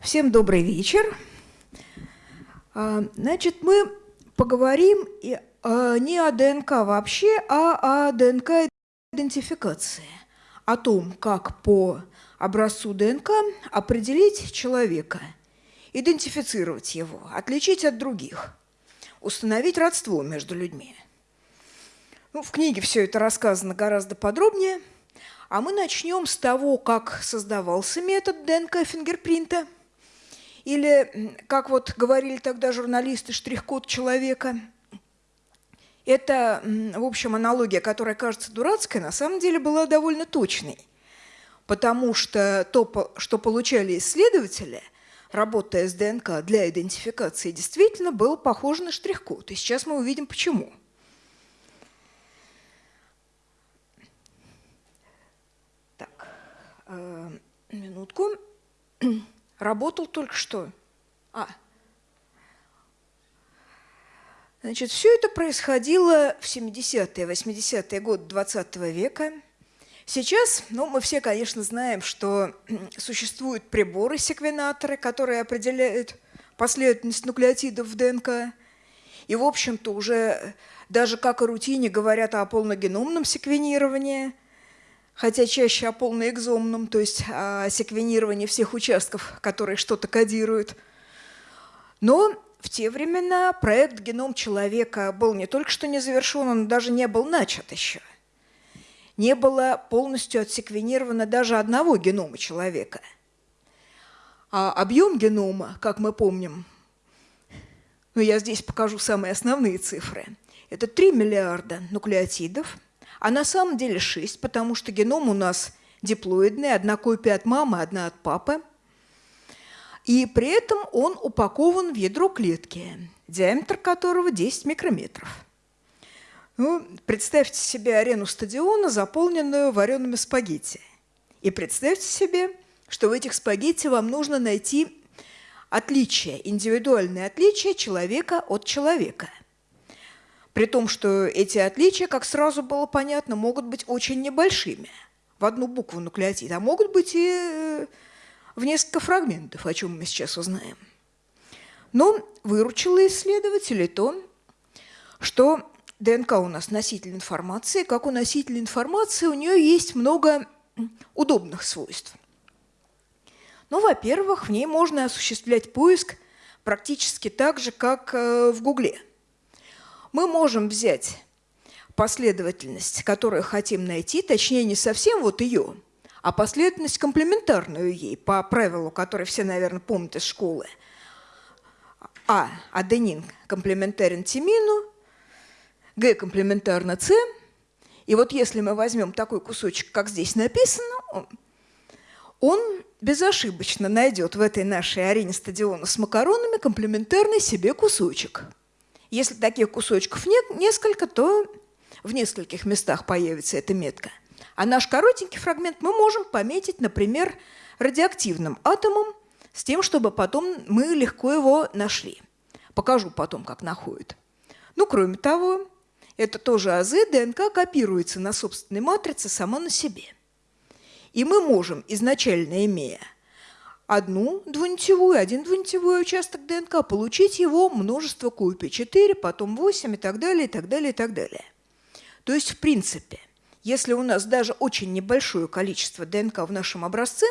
Всем добрый вечер. А, значит, мы поговорим а, не о ДНК вообще, а о ДНК идентификации, о том, как по образцу ДНК определить человека, идентифицировать его, отличить от других, установить родство между людьми. Ну, в книге все это рассказано гораздо подробнее, а мы начнем с того, как создавался метод ДНК-фингерпринта – или, как вот говорили тогда журналисты, штрих-код человека. Это, в общем, аналогия, которая кажется дурацкой, на самом деле была довольно точной. Потому что то, что получали исследователи, работая с ДНК для идентификации, действительно было похоже на штрих-код. И сейчас мы увидим, почему. Так, э, минутку. Работал только что. А. Значит, все это происходило в 70-е, 80-е годы 20 -го века. Сейчас, ну, мы все, конечно, знаем, что существуют приборы-секвенаторы, которые определяют последовательность нуклеотидов в ДНК. И, в общем-то, уже даже как о рутине говорят о полногеномном секвенировании – хотя чаще о полноэкзомном, то есть о секвенировании всех участков, которые что-то кодируют. Но в те времена проект «Геном человека» был не только что не завершен, он даже не был начат еще. Не было полностью отсеквенировано даже одного генома человека. А объем генома, как мы помним, ну я здесь покажу самые основные цифры, это 3 миллиарда нуклеотидов – а на самом деле 6, потому что геном у нас диплоидный, одна копия от мамы, одна от папы. И при этом он упакован в ядро клетки, диаметр которого 10 микрометров. Ну, представьте себе арену стадиона, заполненную вареными спагетти. И представьте себе, что в этих спагетти вам нужно найти отличие, индивидуальное отличие человека от человека – при том, что эти отличия, как сразу было понятно, могут быть очень небольшими в одну букву нуклеотид, а могут быть и э, в несколько фрагментов, о чем мы сейчас узнаем. Но выручило исследователей то, что ДНК у нас носитель информации, как у носителя информации у нее есть много удобных свойств. Ну, во-первых, в ней можно осуществлять поиск практически так же, как э, в Гугле – мы можем взять последовательность, которую хотим найти, точнее не совсем вот ее, а последовательность комплементарную ей, по правилу, который все, наверное, помнят из школы. А – аденин комплементарен тимину, Г комплементарно С. И вот если мы возьмем такой кусочек, как здесь написано, он безошибочно найдет в этой нашей арене стадиона с макаронами комплементарный себе кусочек – если таких кусочков нет, несколько, то в нескольких местах появится эта метка. А наш коротенький фрагмент мы можем пометить, например, радиоактивным атомом, с тем, чтобы потом мы легко его нашли. Покажу потом, как находят. Ну, кроме того, это тоже АЗ, ДНК копируется на собственной матрице само на себе. И мы можем, изначально имея одну двунитевую, один двунитевой участок ДНК, получить его множество копий, 4, потом 8 и так далее, и так далее, и так далее. То есть, в принципе, если у нас даже очень небольшое количество ДНК в нашем образце,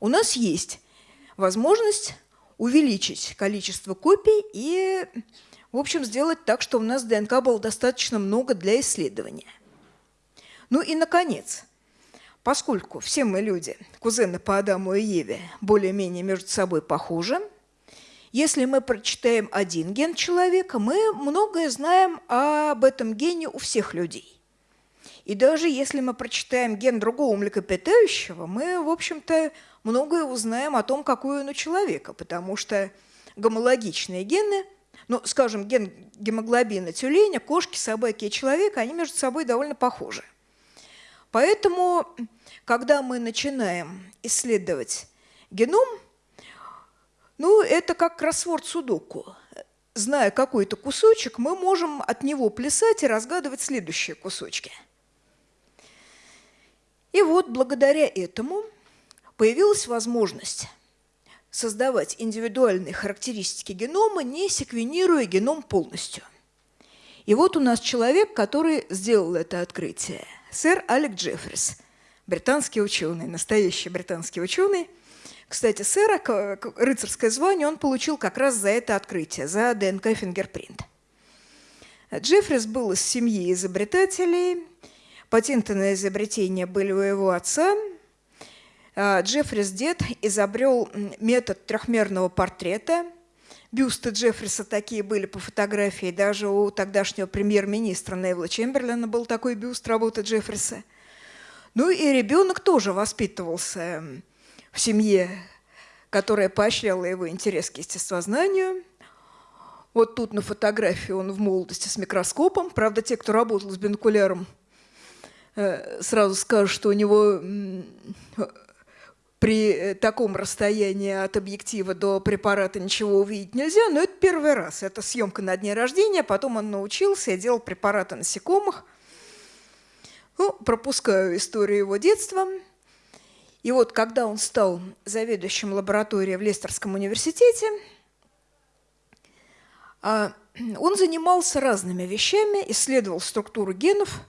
у нас есть возможность увеличить количество копий и, в общем, сделать так, что у нас ДНК было достаточно много для исследования. Ну и, наконец, Поскольку все мы люди, кузены по Адаму и Еве, более-менее между собой похожи, если мы прочитаем один ген человека, мы многое знаем об этом гене у всех людей. И даже если мы прочитаем ген другого млекопитающего, мы, в общем-то, многое узнаем о том, какой он у человека, потому что гомологичные гены, ну, скажем, ген гемоглобина тюленя, кошки, собаки и человека, они между собой довольно похожи. Поэтому, когда мы начинаем исследовать геном, ну, это как кроссворд судоку. Зная какой-то кусочек, мы можем от него плясать и разгадывать следующие кусочки. И вот благодаря этому появилась возможность создавать индивидуальные характеристики генома, не секвенируя геном полностью. И вот у нас человек, который сделал это открытие. Сэр Алек Джеффрис, британский ученый, настоящий британский ученый. Кстати, сэра, рыцарское звание, он получил как раз за это открытие, за ДНК-фингерпринт. Джеффрис был из семьи изобретателей, патенты на изобретение были у его отца. А, Джеффрис дед изобрел метод трехмерного портрета. Бюсты Джеффриса такие были по фотографии, даже у тогдашнего премьер-министра Невилла Чемберлина был такой бюст работы Джеффриса. Ну и ребенок тоже воспитывался в семье, которая поощряла его интерес к естествознанию – вот тут на фотографии он в молодости с микроскопом. Правда, те, кто работал с бинокуляром, э, сразу скажут, что у него при таком расстоянии от объектива до препарата ничего увидеть нельзя, но это первый раз. Это съемка на дне рождения, потом он научился и делал препараты насекомых. Ну, пропускаю историю его детства. И вот когда он стал заведующим лабораторией в Лестерском университете, а, он занимался разными вещами, исследовал структуру генов.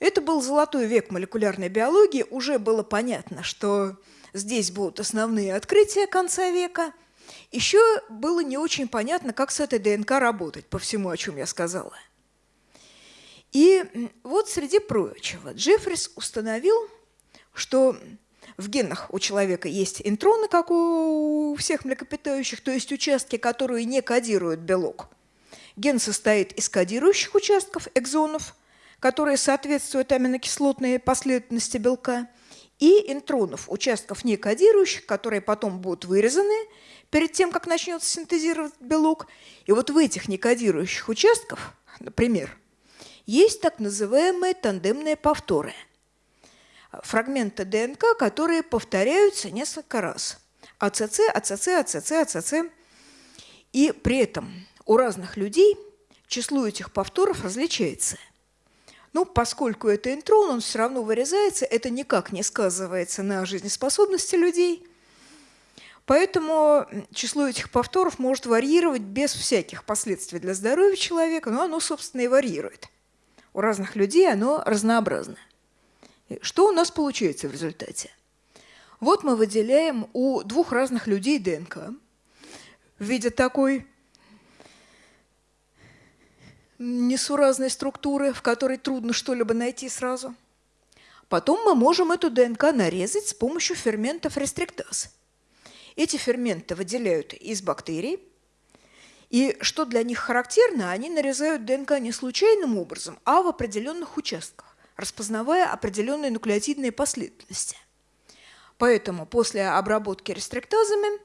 Это был золотой век молекулярной биологии. Уже было понятно, что здесь будут основные открытия конца века. Еще было не очень понятно, как с этой ДНК работать, по всему, о чем я сказала. И вот, среди прочего, Джеффрис установил, что в генах у человека есть интроны, как у всех млекопитающих, то есть участки, которые не кодируют белок. Ген состоит из кодирующих участков, экзонов, которые соответствуют аминокислотной последовательности белка, и интронов, участков не кодирующих, которые потом будут вырезаны перед тем, как начнется синтезировать белок. И вот в этих некодирующих участках, например, есть так называемые тандемные повторы – фрагменты ДНК, которые повторяются несколько раз. АЦЦ, АЦЦ, АЦЦ, АЦЦ. И при этом у разных людей число этих повторов различается. Ну, поскольку это интрон, он все равно вырезается, это никак не сказывается на жизнеспособности людей. Поэтому число этих повторов может варьировать без всяких последствий для здоровья человека, но оно, собственно, и варьирует. У разных людей оно разнообразно. Что у нас получается в результате? Вот мы выделяем у двух разных людей ДНК в виде такой несуразной структуры, в которой трудно что-либо найти сразу. Потом мы можем эту ДНК нарезать с помощью ферментов рестриктаз. Эти ферменты выделяют из бактерий, и что для них характерно, они нарезают ДНК не случайным образом, а в определенных участках распознавая определенные нуклеотидные последовательности. Поэтому после обработки рестриктазами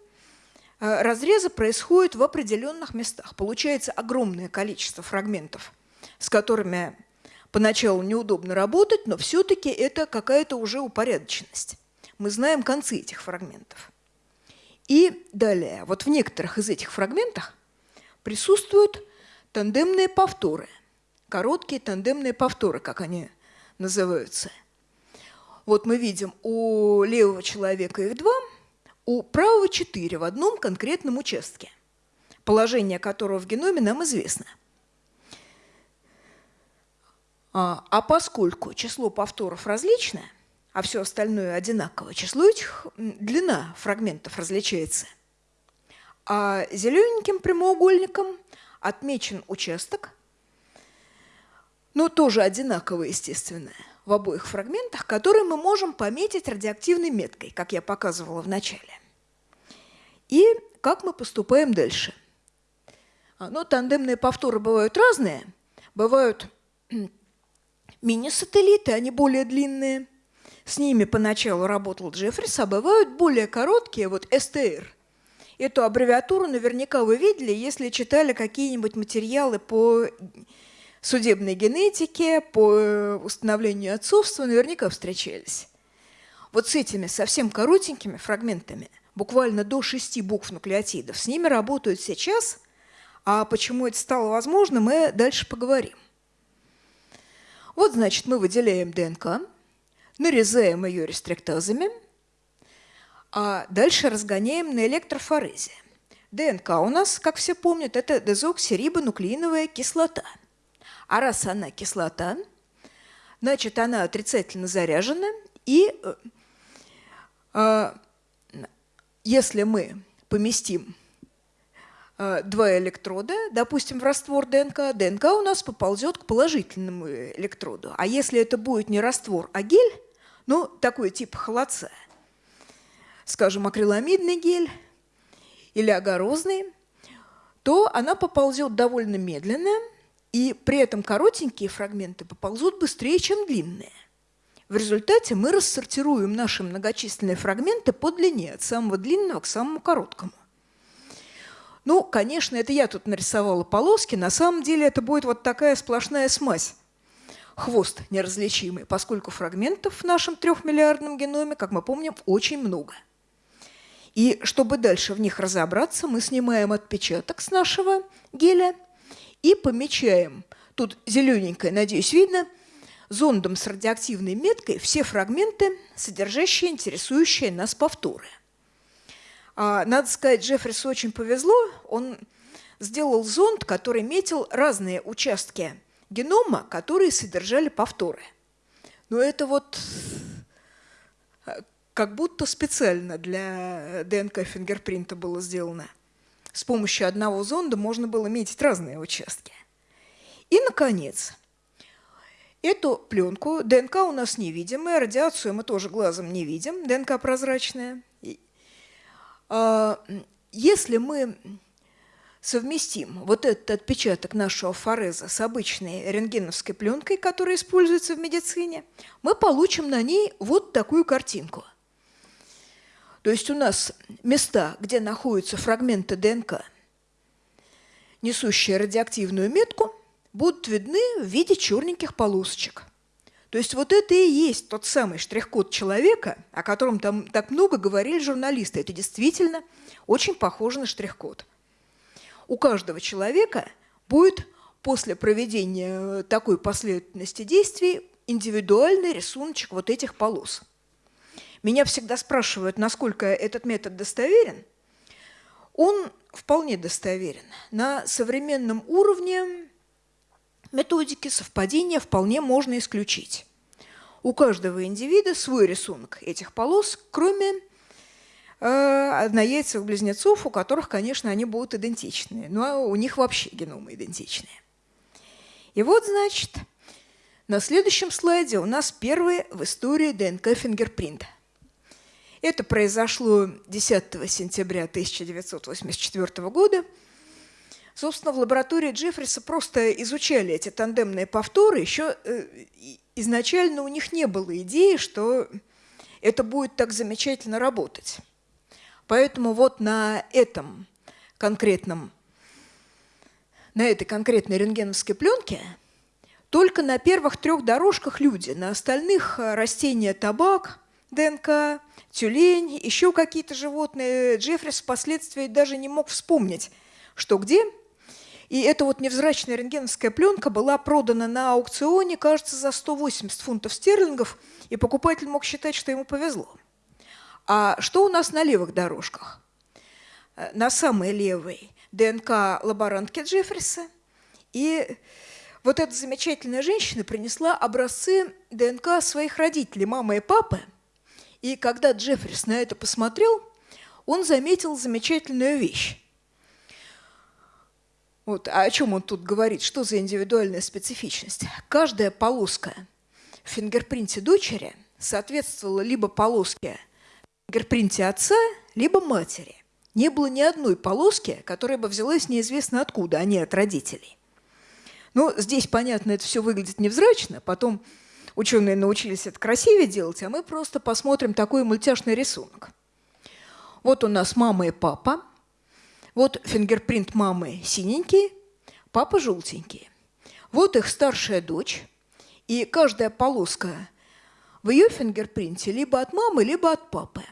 разрезы происходят в определенных местах. Получается огромное количество фрагментов, с которыми поначалу неудобно работать, но все-таки это какая-то уже упорядоченность. Мы знаем концы этих фрагментов. И далее, вот в некоторых из этих фрагментах присутствуют тандемные повторы, короткие тандемные повторы, как они называются. Вот мы видим, у левого человека их два, у правого четыре в одном конкретном участке, положение которого в геноме нам известно. А, а поскольку число повторов различное, а все остальное одинаково, число этих, длина фрагментов различается. А зелененьким прямоугольником отмечен участок, но тоже одинаково, естественно, в обоих фрагментах, которые мы можем пометить радиоактивной меткой, как я показывала в начале. И как мы поступаем дальше? А, ну, тандемные повторы бывают разные. Бывают мини-сателлиты, они более длинные. С ними поначалу работал Джеффрис, а бывают более короткие, вот СТР. Эту аббревиатуру наверняка вы видели, если читали какие-нибудь материалы по судебной генетике, по э, установлению отцовства наверняка встречались. Вот с этими совсем коротенькими фрагментами, буквально до шести букв нуклеотидов, с ними работают сейчас, а почему это стало возможно, мы дальше поговорим. Вот, значит, мы выделяем ДНК, нарезаем ее рестриктазами, а дальше разгоняем на электрофорезе. ДНК у нас, как все помнят, это дезоксирибонуклеиновая кислота. А раз она кислота, значит, она отрицательно заряжена, и э, э, если мы поместим э, два электрода, допустим, в раствор ДНК, ДНК у нас поползет к положительному электроду. А если это будет не раствор, а гель, ну, такой тип холодца, скажем, акриламидный гель или огорозный, то она поползет довольно медленно, и при этом коротенькие фрагменты поползут быстрее, чем длинные. В результате мы рассортируем наши многочисленные фрагменты по длине, от самого длинного к самому короткому. Ну, конечно, это я тут нарисовала полоски, на самом деле это будет вот такая сплошная смазь. Хвост неразличимый, поскольку фрагментов в нашем трехмиллиардном геноме, как мы помним, очень много. И чтобы дальше в них разобраться, мы снимаем отпечаток с нашего геля и помечаем, тут зелененькое, надеюсь, видно – зондом с радиоактивной меткой все фрагменты, содержащие интересующие нас повторы. А, надо сказать, Джеффрису очень повезло. Он сделал зонд, который метил разные участки генома, которые содержали повторы. Но это вот э, как будто специально для ДНК-фингерпринта было сделано. С помощью одного зонда можно было метить разные участки. И, наконец, Эту пленку ДНК у нас невидимая, радиацию мы тоже глазом не видим, ДНК прозрачная. А, если мы совместим вот этот отпечаток нашего фореза с обычной рентгеновской пленкой, которая используется в медицине, мы получим на ней вот такую картинку. То есть у нас места, где находятся фрагменты ДНК, несущие радиоактивную метку – будут видны в виде черненьких полосочек. То есть вот это и есть тот самый штрих-код человека, о котором там так много говорили журналисты. Это действительно очень похоже на штрих-код. У каждого человека будет после проведения такой последовательности действий индивидуальный рисуночек вот этих полос. Меня всегда спрашивают, насколько этот метод достоверен. Он вполне достоверен. На современном уровне методики совпадения вполне можно исключить. У каждого индивида свой рисунок этих полос, кроме э, однояйцевых близнецов, у которых, конечно, они будут идентичны, но у них вообще геномы идентичные. И вот, значит, на следующем слайде у нас первый в истории ДНК фингерпринт. Это произошло 10 сентября 1984 года – Собственно, в лаборатории Джеффриса просто изучали эти тандемные повторы. Еще э, изначально у них не было идеи, что это будет так замечательно работать. Поэтому вот на этом конкретном, на этой конкретной рентгеновской пленке только на первых трех дорожках люди, на остальных э, растения табак, ДНК, тюлень, еще какие-то животные. Джеффрис впоследствии даже не мог вспомнить, что где – и эта вот невзрачная рентгеновская пленка была продана на аукционе, кажется, за 180 фунтов стерлингов, и покупатель мог считать, что ему повезло. А что у нас на левых дорожках? Э, на самой левой ДНК лаборантки Джеффриса. И вот эта замечательная женщина принесла образцы ДНК своих родителей, мамы и папы. И когда Джеффрис на это посмотрел, он заметил замечательную вещь. Вот, а о чем он тут говорит? Что за индивидуальная специфичность? Каждая полоска в фингерпринте дочери соответствовала либо полоске в фингерпринте отца, либо матери. Не было ни одной полоски, которая бы взялась неизвестно откуда, а не от родителей. Но здесь, понятно, это все выглядит невзрачно. Потом ученые научились это красивее делать, а мы просто посмотрим такой мультяшный рисунок. Вот у нас мама и папа – вот фингерпринт мамы синенький, папа желтенький. Вот их старшая дочь, и каждая полоска в ее фингерпринте либо от мамы, либо от папы.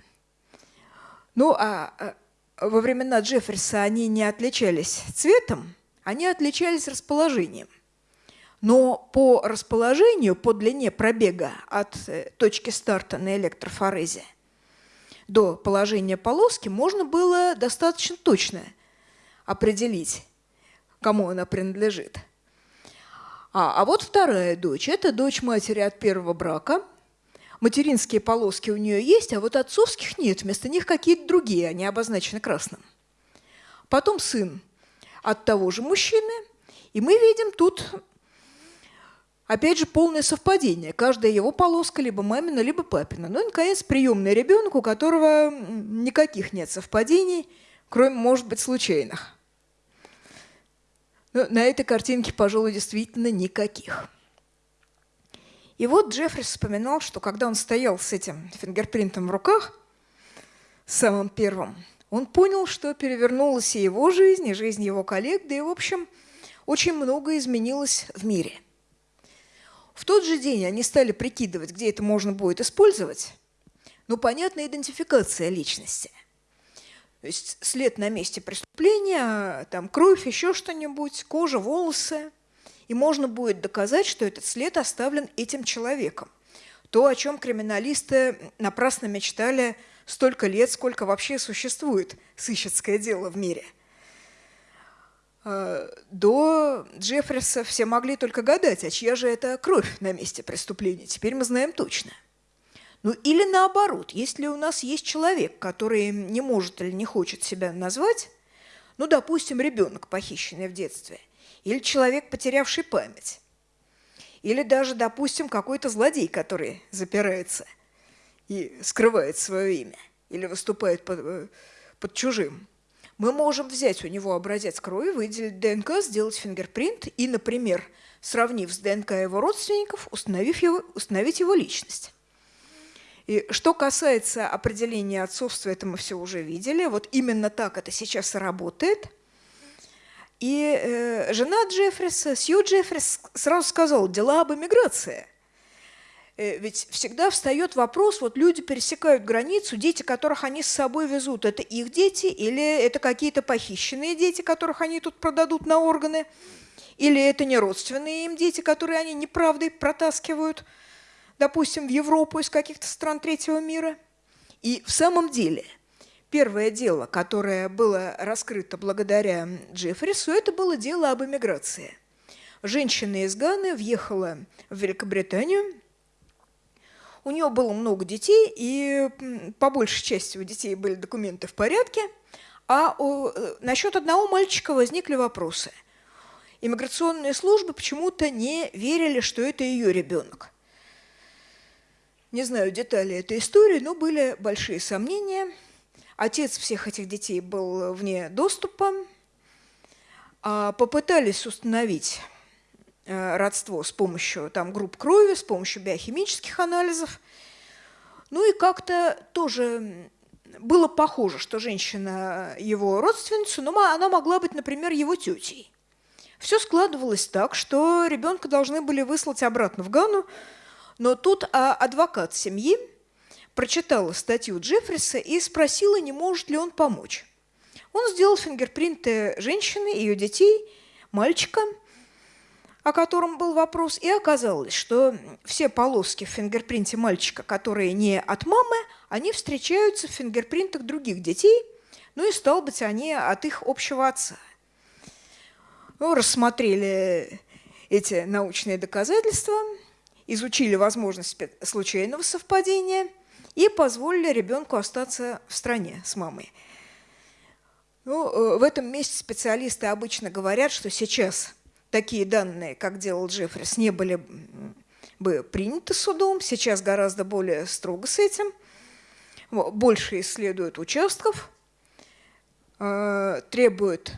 Ну, а, а во времена Джефферса они не отличались цветом, они отличались расположением. Но по расположению, по длине пробега от э, точки старта на электрофорезе до положения полоски можно было достаточно точно определить, кому она принадлежит. А, а вот вторая дочь. Это дочь матери от первого брака. Материнские полоски у нее есть, а вот отцовских нет. Вместо них какие-то другие, они обозначены красным. Потом сын от того же мужчины. И мы видим тут Опять же, полное совпадение. Каждая его полоска либо мамина, либо папина. Ну и, наконец, приемный ребенок, у которого никаких нет совпадений, кроме, может быть, случайных. Но на этой картинке, пожалуй, действительно никаких. И вот Джеффрис вспоминал, что когда он стоял с этим фингерпринтом в руках, самым первым, он понял, что перевернулась и его жизнь, и жизнь его коллег, да и, в общем, очень много изменилось в мире – в тот же день они стали прикидывать, где это можно будет использовать. Ну, понятно, идентификация личности. То есть след на месте преступления, там кровь, еще что-нибудь, кожа, волосы. И можно будет доказать, что этот след оставлен этим человеком. То, о чем криминалисты напрасно мечтали столько лет, сколько вообще существует сыщицкое дело в мире – до Джеффриса все могли только гадать, а чья же это кровь на месте преступления. Теперь мы знаем точно. Ну или наоборот, если у нас есть человек, который не может или не хочет себя назвать, ну, допустим, ребенок, похищенный в детстве, или человек, потерявший память, или даже, допустим, какой-то злодей, который запирается и скрывает свое имя, или выступает под, э, под чужим – мы можем взять у него образец крови, выделить ДНК, сделать фингерпринт и, например, сравнив с ДНК его родственников, установив его, установить его личность. И что касается определения отцовства, это мы все уже видели. Вот именно так это сейчас работает. И э, жена Джеффриса, Сью Джеффрис, сразу сказала, дела об эмиграции. Э, ведь всегда встает вопрос, вот люди пересекают границу, дети, которых они с собой везут, это их дети или это какие-то похищенные дети, которых они тут продадут на органы, или это не родственные им дети, которые они неправдой протаскивают, допустим, в Европу из каких-то стран третьего мира. И в самом деле первое дело, которое было раскрыто благодаря Джеффрису, это было дело об эмиграции. Женщина из Ганы въехала в Великобританию – у нее было много детей, и по большей части у детей были документы в порядке, а э, насчет одного мальчика возникли вопросы. Иммиграционные службы почему-то не верили, что это ее ребенок. Не знаю детали этой истории, но были большие сомнения. Отец всех этих детей был вне доступа. А попытались установить родство с помощью там, групп крови, с помощью биохимических анализов. Ну и как-то тоже было похоже, что женщина его родственница, но она могла быть, например, его тетей. Все складывалось так, что ребенка должны были выслать обратно в Гану, но тут а, адвокат семьи прочитала статью Джеффриса и спросила, не может ли он помочь. Он сделал фингерпринты женщины, ее детей, мальчика – о котором был вопрос, и оказалось, что все полоски в фингерпринте мальчика, которые не от мамы, они встречаются в фингерпринтах других детей, ну и, стал быть, они от их общего отца. Ну, рассмотрели эти научные доказательства, изучили возможность случайного совпадения и позволили ребенку остаться в стране с мамой. Ну, э, в этом месте специалисты обычно говорят, что сейчас – такие данные, как делал Джеффрис, не были бы приняты судом. Сейчас гораздо более строго с этим. Больше исследуют участков, э, требуют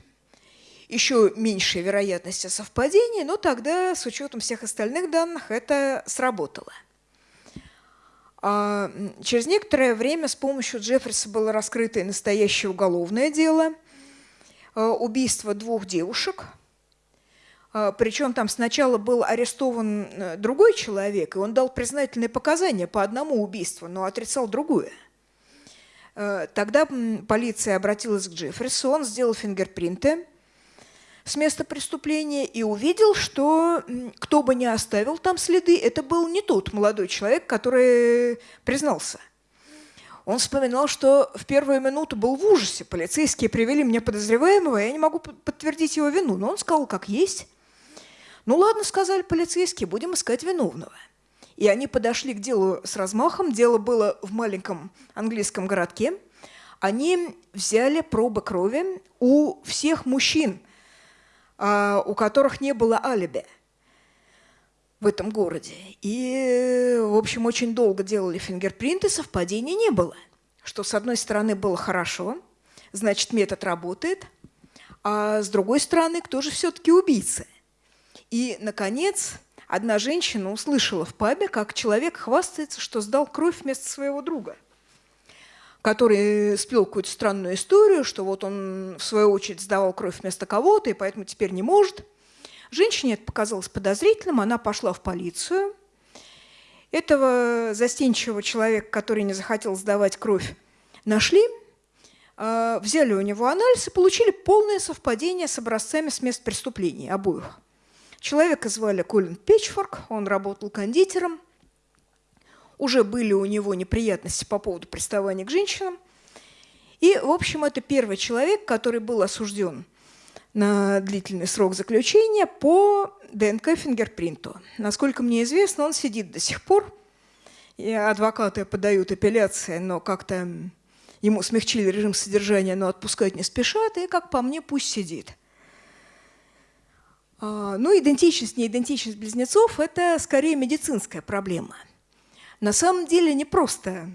еще меньшей вероятности совпадений, но тогда с учетом всех остальных данных это сработало. А через некоторое время с помощью Джеффриса было раскрыто и настоящее уголовное дело э, убийство двух девушек – Причем там сначала был арестован э, другой человек, и он дал признательные показания по одному убийству, но отрицал другое. Э, тогда полиция обратилась к Джеффрису, он сделал фингерпринты, с места преступления и увидел, что кто бы ни оставил там следы, это был не тот молодой человек, который признался. Он вспоминал, что в первую минуту был в ужасе. Полицейские привели мне подозреваемого, я не могу подтвердить его вину. Но он сказал, как есть. Ну ладно, сказали полицейские, будем искать виновного. И они подошли к делу с размахом. Дело было в маленьком английском городке. Они взяли пробы крови у всех мужчин – а, у которых не было алиби в этом городе. И, в общем, очень долго делали фингерпринты, совпадений не было. Что, с одной стороны, было хорошо, значит, метод работает, а с другой стороны, кто же все-таки убийца? И, наконец, одна женщина услышала в пабе, как человек хвастается, что сдал кровь вместо своего друга – который сплел какую-то странную историю, что вот он, в свою очередь, сдавал кровь вместо кого-то, и поэтому теперь не может. Женщине это показалось подозрительным, она пошла в полицию. Этого застенчивого человека, который не захотел сдавать кровь, нашли, а, взяли у него анализ и получили полное совпадение с образцами с мест преступлений обоих. Человека звали Колин Печфорк, он работал кондитером – уже были у него неприятности по поводу приставания к женщинам. И, в общем, это первый человек, который был осужден на длительный срок заключения по ДНК-фингерпринту. Насколько мне известно, он сидит до сих пор. И адвокаты подают апелляции, но как-то ему смягчили режим содержания, но отпускать не спешат, и, как по мне, пусть сидит. А, ну, идентичность, неидентичность близнецов – это скорее медицинская проблема – на самом деле не просто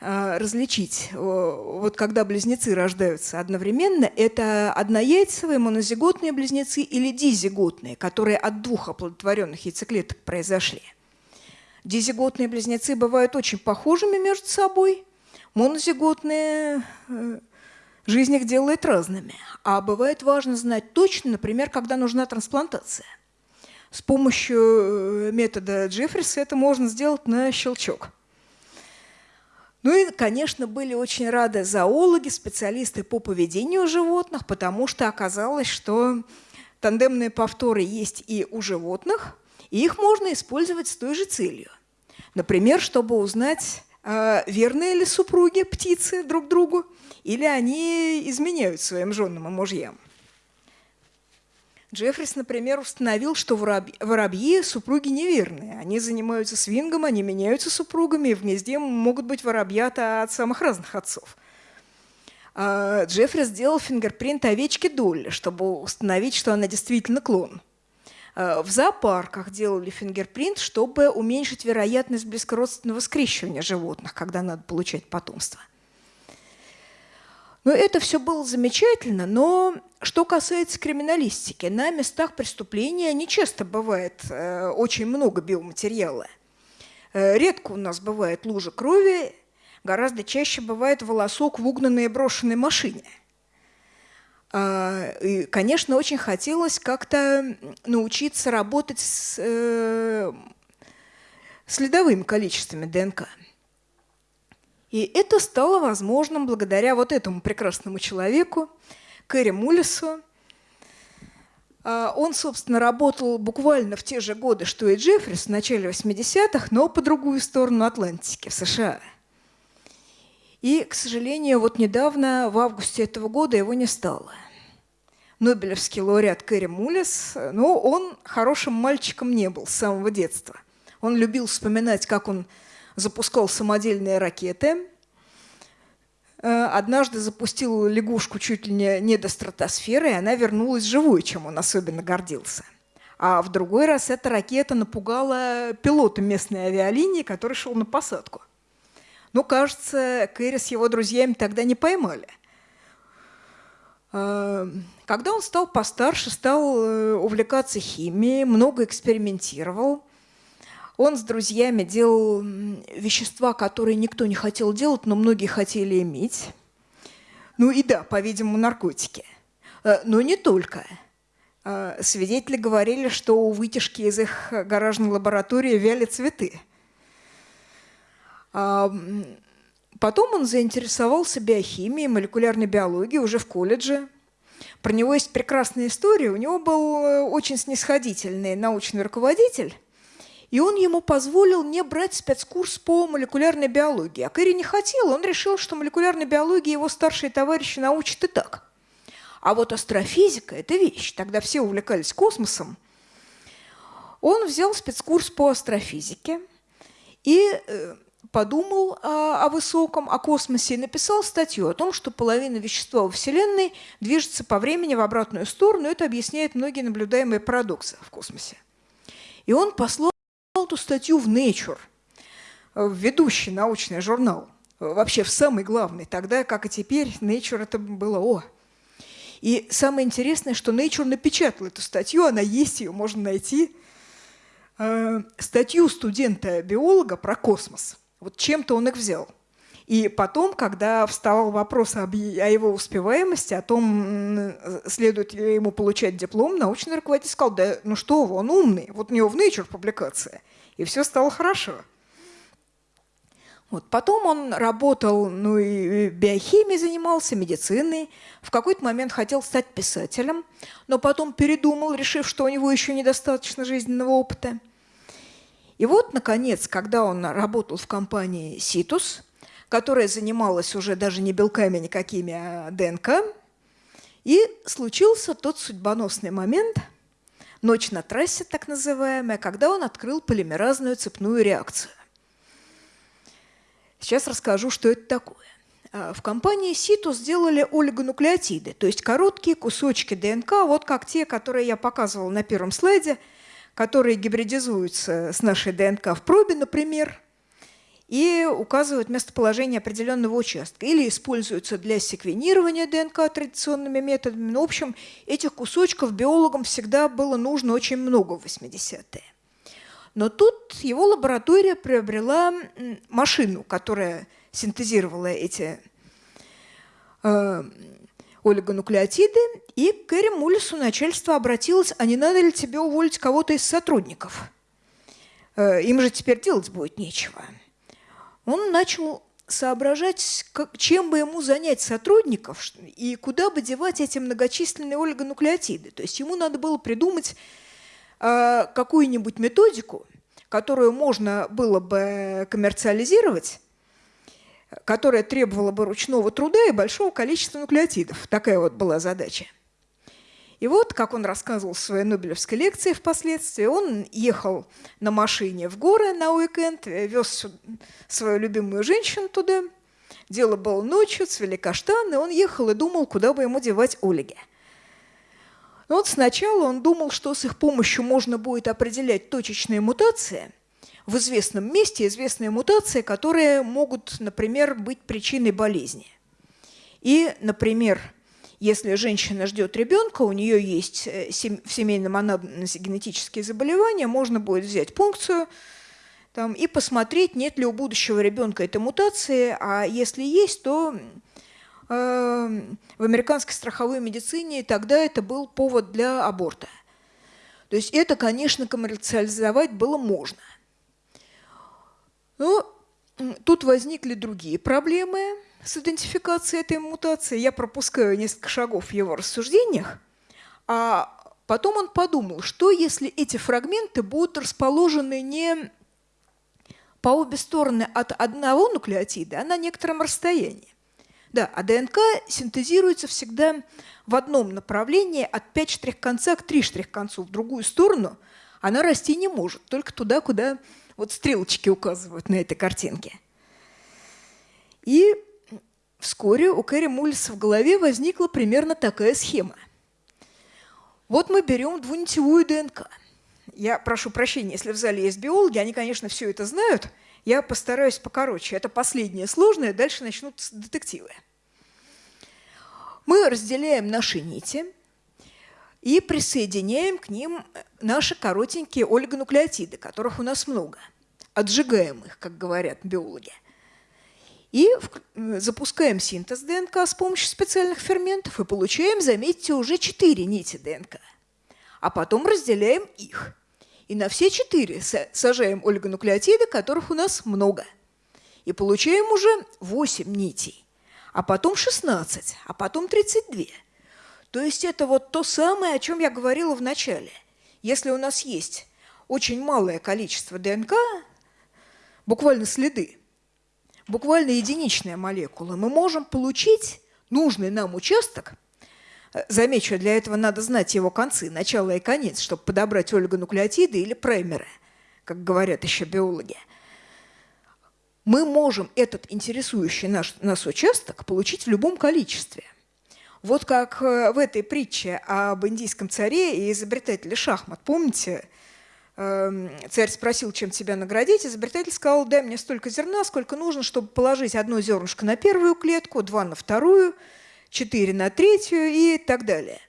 а, различить, вот когда близнецы рождаются одновременно, это однояйцевые монозиготные близнецы или дизиготные, которые от двух оплодотворенных яйцеклеток произошли. Дизиготные близнецы бывают очень похожими между собой, монозиготные э, жизнь их делает разными. А бывает важно знать точно, например, когда нужна трансплантация – с помощью э, метода Джеффриса это можно сделать на щелчок. Ну и, конечно, были очень рады зоологи, специалисты по поведению животных, потому что оказалось, что тандемные повторы есть и у животных, и их можно использовать с той же целью. Например, чтобы узнать, э, верные ли супруги птицы друг другу, или они изменяют своим женам и мужьям. Джеффрис, например, установил, что воробьи, воробьи супруги неверные. Они занимаются свингом, они меняются супругами, и в гнезде могут быть воробьята от самых разных отцов. А Джеффри сделал фингерпринт овечки Долли, чтобы установить, что она действительно клон. А в зоопарках делали фингерпринт, чтобы уменьшить вероятность близкородственного скрещивания животных, когда надо получать потомство. Но это все было замечательно, но что касается криминалистики, на местах преступления не часто бывает э, очень много биоматериала. Э, редко у нас бывает лужа крови, гораздо чаще бывает волосок в угнанной и брошенной машине. Э, и, конечно, очень хотелось как-то научиться работать с э, следовыми количествами ДНК. И это стало возможным благодаря вот этому прекрасному человеку, Кэрри Муллису. А, он, собственно, работал буквально в те же годы, что и Джеффрис в начале 80-х, но по другую сторону Атлантики, в США. И, к сожалению, вот недавно, в августе этого года, его не стало. Нобелевский лауреат Кэрри Муллис, но он хорошим мальчиком не был с самого детства. Он любил вспоминать, как он запускал самодельные ракеты. Э, однажды запустил лягушку чуть ли не, до стратосферы, и она вернулась живой, чем он особенно гордился. А в другой раз эта ракета напугала пилота местной авиалинии, который шел на посадку. Ну, кажется, Кэрри с его друзьями тогда не поймали. Э, когда он стал постарше, стал э, увлекаться химией, много экспериментировал – он с друзьями делал вещества, которые никто не хотел делать, но многие хотели иметь. Ну и да, по-видимому, наркотики. Э, но не только. Э, свидетели говорили, что у вытяжки из их гаражной лаборатории вяли цветы. А, потом он заинтересовался биохимией, молекулярной биологией уже в колледже. Про него есть прекрасная история. У него был э, очень снисходительный научный руководитель, и он ему позволил не брать спецкурс по молекулярной биологии. А Кэрри не хотел, он решил, что молекулярной биологии его старшие товарищи научат и так. А вот астрофизика – это вещь. Тогда все увлекались космосом. Он взял спецкурс по астрофизике и э, подумал о, о высоком, о космосе и написал статью о том, что половина вещества во Вселенной движется по времени в обратную сторону. Это объясняет многие наблюдаемые парадоксы в космосе. И он послал эту статью в Nature, в ведущий научный журнал, вообще в самый главный. Тогда, как и теперь, Nature это было о. И самое интересное, что Nature напечатал эту статью, она есть, ее можно найти. Э, статью студента-биолога про космос – вот чем-то он их взял. И потом, когда вставал вопрос о его успеваемости, о том, следует ли ему получать диплом, научный руководитель сказал, да ну что вы, он умный, вот у него в Nature публикация, и все стало хорошо. Вот. Потом он работал, ну и биохимией занимался, медициной. В какой-то момент хотел стать писателем, но потом передумал, решив, что у него еще недостаточно жизненного опыта – и вот, наконец, когда он работал в компании «Ситус», которая занималась уже даже не белками никакими, а ДНК, и случился тот судьбоносный момент, ночь на трассе так называемая, когда он открыл полимеразную цепную реакцию. Сейчас расскажу, что это такое. А, в компании Ситус сделали олигонуклеотиды, то есть короткие кусочки ДНК, вот как те, которые я показывала на первом слайде – которые гибридизуются с нашей ДНК в пробе, например, и указывают местоположение определенного участка. Или используются для секвенирования ДНК традиционными методами. Ну, в общем, этих кусочков биологам всегда было нужно очень много в 80-е. Но тут его лаборатория приобрела машину, которая синтезировала эти э, олигонуклеотиды, и к Кэрри Муллису начальство обратилось, а не надо ли тебе уволить кого-то из сотрудников? Э, им же теперь делать будет нечего. Он начал соображать, как, чем бы ему занять сотрудников и куда бы девать эти многочисленные олигонуклеотиды. То есть ему надо было придумать э, какую-нибудь методику, которую можно было бы коммерциализировать, которая требовала бы ручного труда и большого количества нуклеотидов. Такая вот была задача. И вот, как он рассказывал в своей Нобелевской лекции впоследствии, он ехал на машине в горы на уикенд, вез свою любимую женщину туда. Дело было ночью, цвели каштаны, он ехал и думал, куда бы ему девать Ольге. Но вот сначала он думал, что с их помощью можно будет определять точечные мутации – в известном месте известные мутации, которые могут, например, быть причиной болезни. И, например, если женщина ждет ребенка, у нее есть э, в семейном анамнезе генетические заболевания, можно будет взять пункцию там, и посмотреть, нет ли у будущего ребенка этой мутации, а если есть, то э, в американской страховой медицине тогда это был повод для аборта. То есть это, конечно, коммерциализовать было можно. Но тут возникли другие проблемы с идентификацией этой мутации. Я пропускаю несколько шагов в его рассуждениях. А потом он подумал, что если эти фрагменты будут расположены не по обе стороны от одного нуклеотида, а на некотором расстоянии. Да, а ДНК синтезируется всегда в одном направлении от 5 штрих-конца к 3 штрих-концу. В другую сторону она расти не может, только туда, куда вот стрелочки указывают на этой картинке. И вскоре у Кэрри Муллиса в голове возникла примерно такая схема. Вот мы берем двунитевую ДНК. Я прошу прощения, если в зале есть биологи, они, конечно, все это знают. Я постараюсь покороче. Это последнее сложное, дальше начнутся детективы. Мы разделяем наши нити и присоединяем к ним наши коротенькие олигонуклеотиды, которых у нас много. Отжигаем их, как говорят биологи. И запускаем синтез ДНК с помощью специальных ферментов и получаем, заметьте, уже четыре нити ДНК. А потом разделяем их. И на все четыре сажаем олигонуклеотиды, которых у нас много. И получаем уже 8 нитей, а потом 16, а потом 32. То есть это вот то самое, о чем я говорила в начале. Если у нас есть очень малое количество ДНК, буквально следы, буквально единичная молекула, мы можем получить нужный нам участок. Замечу, для этого надо знать его концы, начало и конец, чтобы подобрать олигонуклеотиды или праймеры, как говорят еще биологи. Мы можем этот интересующий наш, нас участок получить в любом количестве. Вот как э, в этой притче об индийском царе и изобретателе шахмат. Помните, царь спросил, чем тебя наградить, изобретатель сказал, дай мне столько зерна, сколько нужно, чтобы положить одно зернышко на первую клетку, два на вторую, четыре на третью и так далее.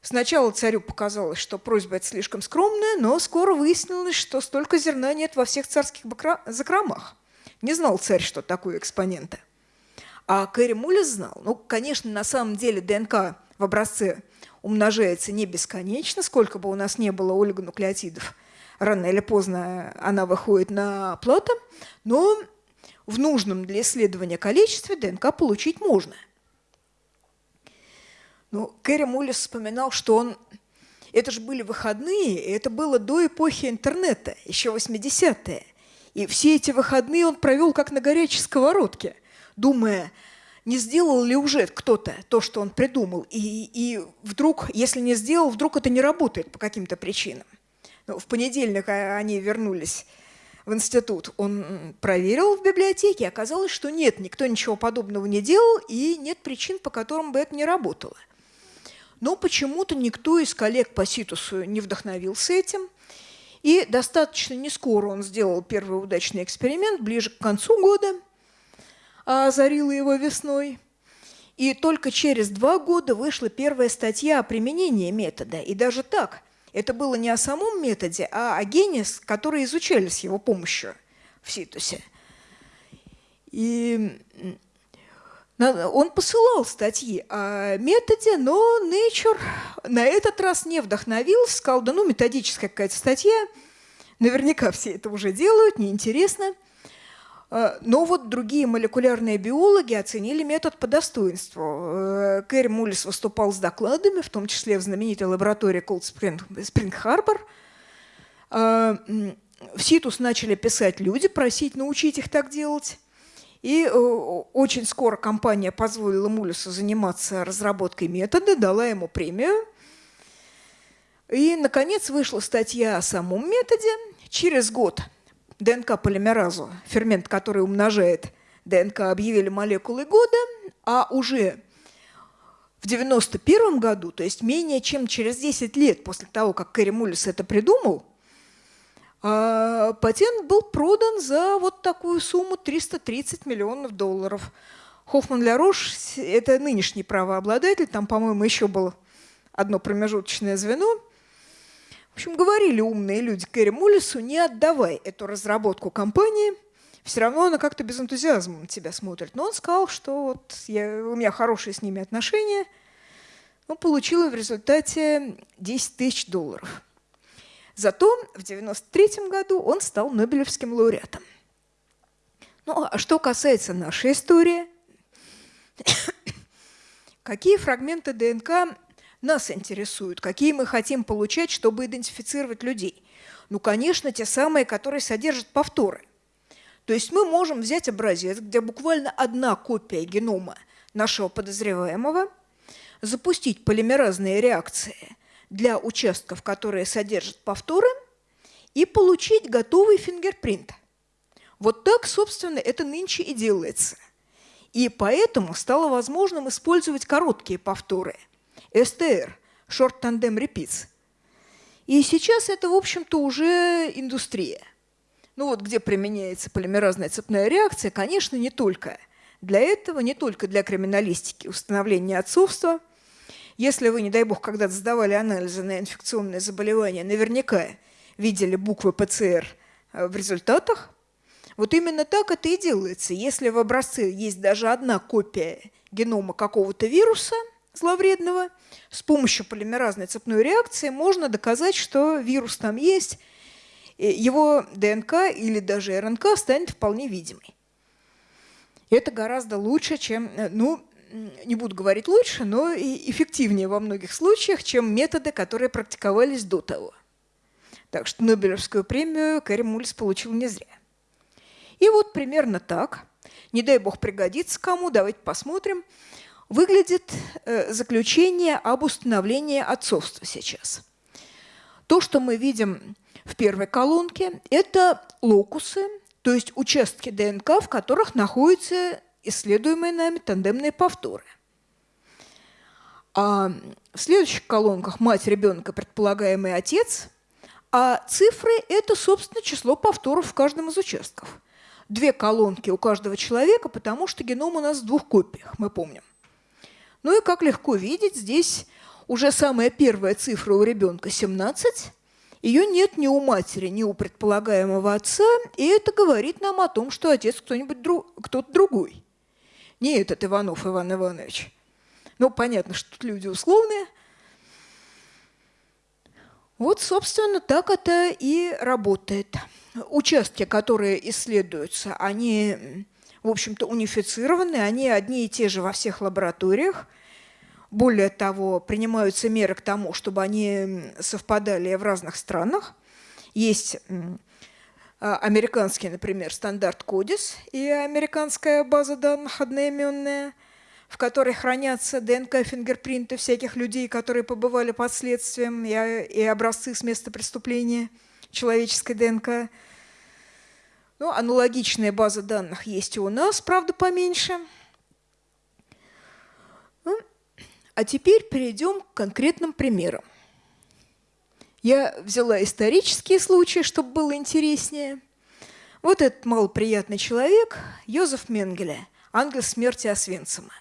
Сначала царю показалось, что просьба эта слишком скромная, но скоро выяснилось, что столько зерна нет во всех царских закромах. Не знал царь, что такое экспоненты. А Кэрри Муллис знал. Ну, конечно, на самом деле ДНК в образце умножается не бесконечно, сколько бы у нас не было олигонуклеотидов. Рано или поздно она выходит на плато, но в нужном для исследования количестве ДНК получить можно. Ну, Кэрри Муллис вспоминал, что он... Это же были выходные, и это было до эпохи интернета, еще 80-е. И все эти выходные он провел как на горячей сковородке – думая, не сделал ли уже кто-то то, что он придумал, и, и вдруг, если не сделал, вдруг это не работает по каким-то причинам. Ну, в понедельник они вернулись в институт. Он проверил в библиотеке, оказалось, что нет, никто ничего подобного не делал, и нет причин, по которым бы это не работало. Но почему-то никто из коллег по Ситусу не вдохновился этим, и достаточно не скоро он сделал первый удачный эксперимент, ближе к концу года – озарила его весной. И только через два года вышла первая статья о применении метода. И даже так, это было не о самом методе, а о гене, которые изучали с его помощью в Ситусе. И он посылал статьи о методе, но Nature на этот раз не вдохновился, сказал, да ну, методическая какая-то статья, наверняка все это уже делают, неинтересно. Э, но вот другие молекулярные биологи оценили метод по достоинству. Э, Кэрри Муллис выступал с докладами, в том числе в знаменитой лаборатории Cold Spring, Spring Harbor. Э, в СИТУС начали писать люди, просить научить их так делать. И очень скоро компания позволила Муллису заниматься разработкой метода, дала ему премию. И, наконец, вышла статья о самом методе. Через год ДНК-полимеразу, фермент, который умножает ДНК, объявили молекулой года, а уже в 1991 году, то есть менее чем через 10 лет после того, как Кэрри Муллис это придумал, а, патент был продан за вот такую сумму 330 миллионов долларов. Хоффман Лярош – это нынешний правообладатель, там, по-моему, еще было одно промежуточное звено – в общем, говорили умные люди Кэрри Муллису, не отдавай эту разработку компании, все равно она как-то без энтузиазма на тебя смотрит. Но он сказал, что вот я, у меня хорошие с ними отношения. Он получил в результате 10 тысяч долларов. Зато в 1993 году он стал Нобелевским лауреатом. Ну, а что касается нашей истории, какие фрагменты ДНК нас интересуют, какие мы хотим получать, чтобы идентифицировать людей. Ну, конечно, те самые, которые содержат повторы. То есть мы можем взять образец, где буквально одна копия генома нашего подозреваемого, запустить полимеразные реакции для участков, которые содержат повторы, и получить готовый фингерпринт. Вот так, собственно, это нынче и делается. И поэтому стало возможным использовать короткие повторы – STR, Short Tandem Repeats. И сейчас это, в общем-то, уже индустрия. Ну вот где применяется полимеразная цепная реакция, конечно, не только для этого, не только для криминалистики, установления отцовства. Если вы, не дай бог, когда-то сдавали анализы на инфекционные заболевания, наверняка видели буквы ПЦР э, в результатах. Вот именно так это и делается. Если в образце есть даже одна копия генома какого-то вируса – зловредного, с помощью полимеразной цепной реакции можно доказать, что вирус там есть, его ДНК или даже РНК станет вполне видимой. Это гораздо лучше, чем... Э, ну, не буду говорить лучше, но и эффективнее во многих случаях, чем методы, которые практиковались до того. Так что Нобелевскую премию Кэрри Мульс получил не зря. И вот примерно так, не дай бог пригодится кому, давайте посмотрим, выглядит э, заключение об установлении отцовства сейчас. То, что мы видим в первой колонке, это локусы, то есть участки ДНК, в которых находятся исследуемые нами тандемные повторы. А в следующих колонках мать ребенка, предполагаемый отец, а цифры – это, собственно, число повторов в каждом из участков. Две колонки у каждого человека, потому что геном у нас в двух копиях, мы помним. Ну и как легко видеть, здесь уже самая первая цифра у ребенка 17, ее нет ни у матери, ни у предполагаемого отца, и это говорит нам о том, что отец кто-нибудь друг, кто-то другой. Не этот Иванов Иван Иванович. Ну, понятно, что тут люди условные. Вот, собственно, так это и работает. Участки, которые исследуются, они, в общем-то, унифицированы, они одни и те же во всех лабораториях – более того, принимаются меры к тому, чтобы они совпадали в разных странах. Есть а, американский, например, стандарт CODIS и американская база данных одноименная, в которой хранятся ДНК-фингерпринты всяких людей, которые побывали под следствием, и образцы с места преступления человеческой ДНК. Ну, аналогичная база данных есть и у нас, правда, поменьше – А теперь перейдем к конкретным примерам. Я взяла исторические случаи, чтобы было интереснее. Вот этот малоприятный человек, Йозеф Менгеле, ангел смерти Освенцима.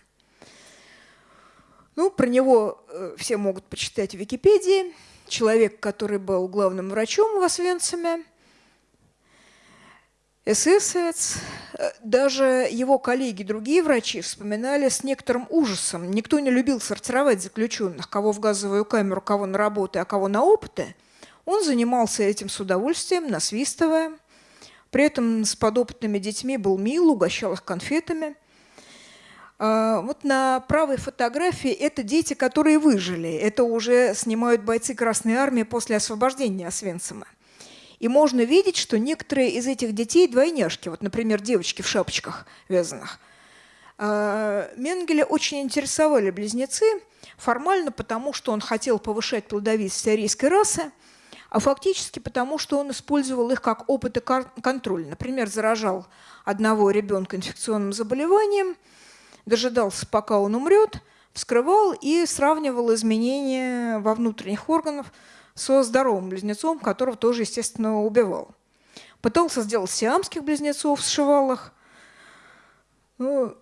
Ну, про него э, все могут почитать в Википедии. Человек, который был главным врачом в Освенциме, эсэсовец, э, даже его коллеги, другие врачи вспоминали с некоторым ужасом. Никто не любил сортировать заключенных, кого в газовую камеру, кого на работы, а кого на опыты. Он занимался этим с удовольствием, насвистывая. При этом с подопытными детьми был мил, угощал их конфетами. А, вот на правой фотографии это дети, которые выжили. Это уже снимают бойцы Красной Армии после освобождения Освенцима. И можно видеть, что некоторые из этих детей двойняшки, вот, например, девочки в шапочках вязаных. А, Менгеля очень интересовали близнецы, формально потому, что он хотел повышать плодовитость арийской расы, а фактически потому, что он использовал их как опыт и контроль. Например, заражал одного ребенка инфекционным заболеванием, дожидался, пока он умрет, вскрывал и сравнивал изменения во внутренних органах со здоровым близнецом, которого тоже, естественно, убивал. Пытался сделать сиамских близнецов, сшивал их. Ну,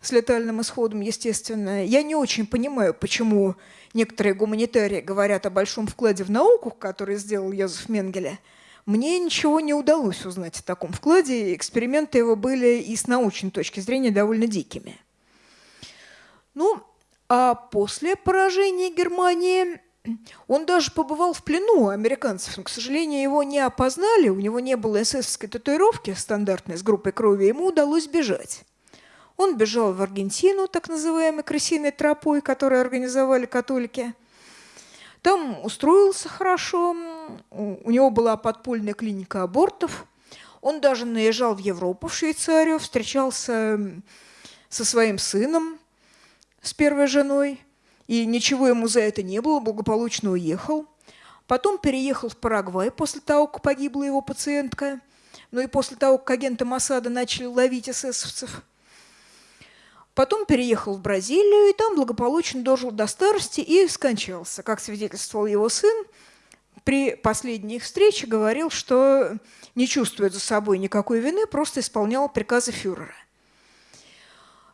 с летальным исходом, естественно. Я не очень понимаю, почему некоторые гуманитарии говорят о большом вкладе в науку, который сделал Йозеф Менгеле. Мне ничего не удалось узнать о таком вкладе. Эксперименты его были и с научной точки зрения довольно дикими. Ну, а после поражения Германии он даже побывал в плену американцев, но, к сожалению, его не опознали, у него не было эсэсовской татуировки стандартной с группой крови, ему удалось бежать. Он бежал в Аргентину, так называемой крысиной тропой, которую организовали католики. Там устроился хорошо, у него была подпольная клиника абортов. Он даже наезжал в Европу, в Швейцарию, встречался со своим сыном, с первой женой – и ничего ему за это не было, благополучно уехал. Потом переехал в Парагвай после того, как погибла его пациентка, ну и после того, как агенты Масада начали ловить эсэсовцев. Потом переехал в Бразилию и там благополучно дожил до старости и скончался. Как свидетельствовал его сын, при последней их встрече говорил, что не чувствует за собой никакой вины, просто исполнял приказы фюрера.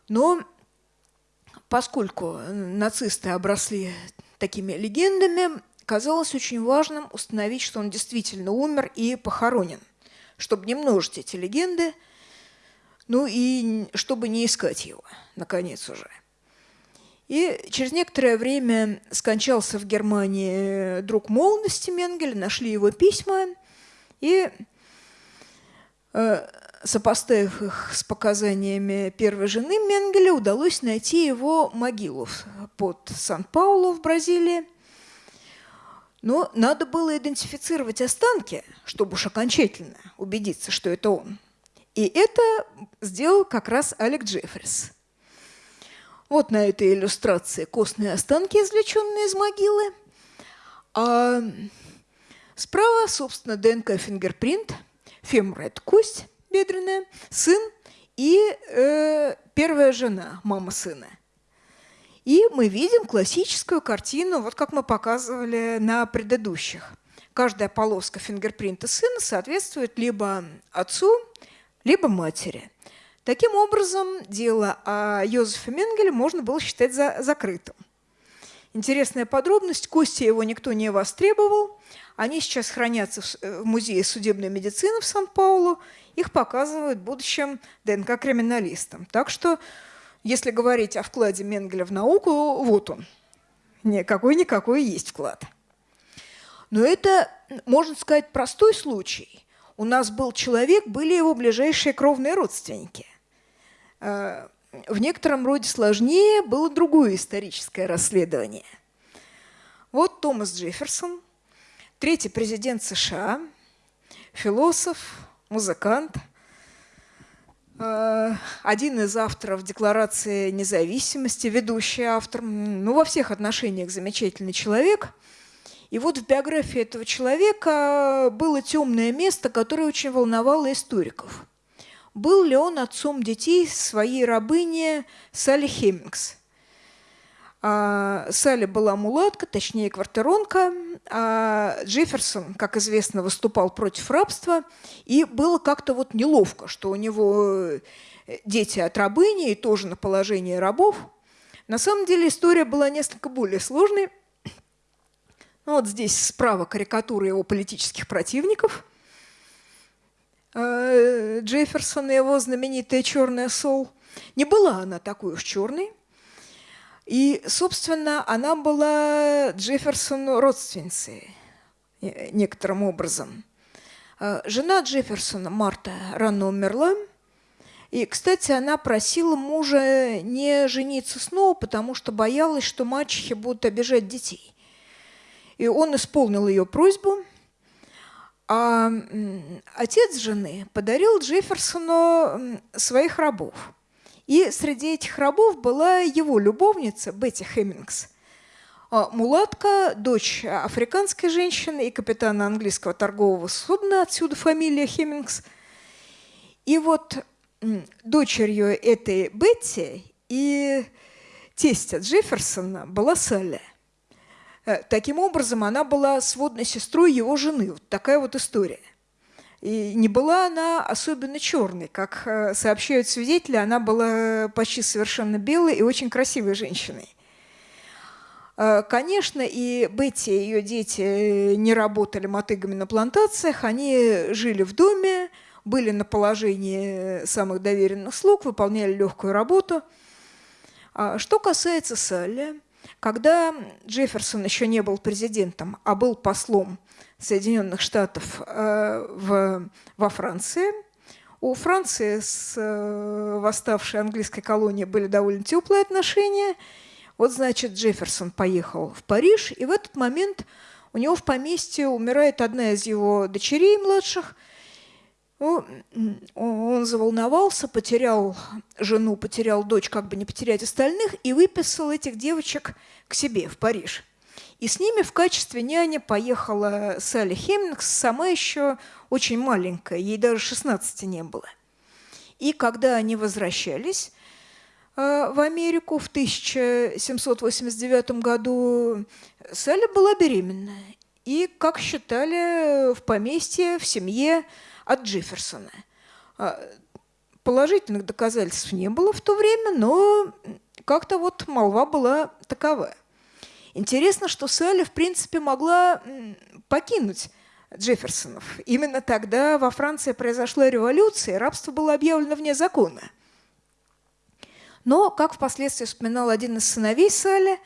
Но поскольку нацисты обросли такими легендами, казалось очень важным установить, что он действительно умер и похоронен, чтобы не множить эти легенды, ну и чтобы не искать его, наконец уже. И через некоторое время скончался в Германии друг молодости Менгеля, нашли его письма, и э, сопоставив их с показаниями первой жены Менгеля, удалось найти его могилу под Сан-Паулу в Бразилии. Но надо было идентифицировать останки, чтобы уж окончательно убедиться, что это он. И это сделал как раз Алек Джеффрис. Вот на этой иллюстрации костные останки, извлеченные из могилы. А справа, собственно, ДНК-фингерпринт, фемура – это кость бедренная, сын и э, первая жена, мама сына. И мы видим классическую картину, вот как мы показывали на предыдущих. Каждая полоска фингерпринта сына соответствует либо отцу, либо матери. Таким образом, дело о Йозефе Менгеле можно было считать за закрытым. Интересная подробность, кости его никто не востребовал. Они сейчас хранятся в э, Музее судебной медицины в Сан-Паулу. Их показывают будущим ДНК-криминалистам. Так что, если говорить о вкладе Менгеля в науку, вот он. Какой-никакой есть вклад. Но это, можно сказать, простой случай. У нас был человек, были его ближайшие кровные родственники – Э, в некотором роде сложнее было другое историческое расследование. Вот Томас Джефферсон, третий президент США, философ, музыкант, э, один из авторов Декларации независимости, ведущий автор, ну, во всех отношениях замечательный человек. И вот в биографии этого человека было темное место, которое очень волновало историков – был ли он отцом детей своей рабыни Салли Хеммингс. А, Салли была мулатка, точнее квартиронка, а Джефферсон, как известно, выступал против рабства, и было как-то вот неловко, что у него дети от рабыни и тоже на положении рабов. На самом деле история была несколько более сложной. Ну, вот здесь справа карикатура его политических противников – Э, Джефферсона, его знаменитая «Черная сол». Не была она такой уж черной. И, собственно, она была Джефферсону родственницей э, некоторым образом. Э, жена Джефферсона, Марта, рано умерла. И, кстати, она просила мужа не жениться снова, потому что боялась, что мачехи будут обижать детей. И он исполнил ее просьбу – а отец жены подарил Джефферсону своих рабов. И среди этих рабов была его любовница Бетти Хеммингс. А, мулатка, дочь африканской женщины и капитана английского торгового судна, отсюда фамилия Хеммингс. И вот дочерью этой Бетти и тестя Джефферсона была Салли – Э, таким образом, она была сводной сестрой его жены. Вот такая вот история. И не была она особенно черной. Как э, сообщают свидетели, она была почти совершенно белой и очень красивой женщиной. Э, конечно, и Бетти и ее дети не работали мотыгами на плантациях, они жили в доме, были на положении самых доверенных слуг, выполняли легкую работу. А что касается Салли, когда Джефферсон еще не был президентом, а был послом Соединенных Штатов э, в, во Франции, у Франции с э, восставшей английской колонией были довольно теплые отношения. Вот, значит, Джефферсон поехал в Париж, и в этот момент у него в поместье умирает одна из его дочерей младших – ну, он заволновался, потерял жену, потерял дочь, как бы не потерять остальных, и выписал этих девочек к себе в Париж. И с ними в качестве няни поехала Салли Хеммингс, сама еще очень маленькая, ей даже 16 не было. И когда они возвращались э, в Америку в 1789 году, Салли была беременна. И, как считали, в поместье, в семье от Джефферсона. А, положительных доказательств не было в то время, но как-то вот молва была такова. Интересно, что Салли, в принципе, могла покинуть Джефферсонов. Именно тогда во Франции произошла революция, рабство было объявлено вне закона. Но, как впоследствии вспоминал один из сыновей Салли,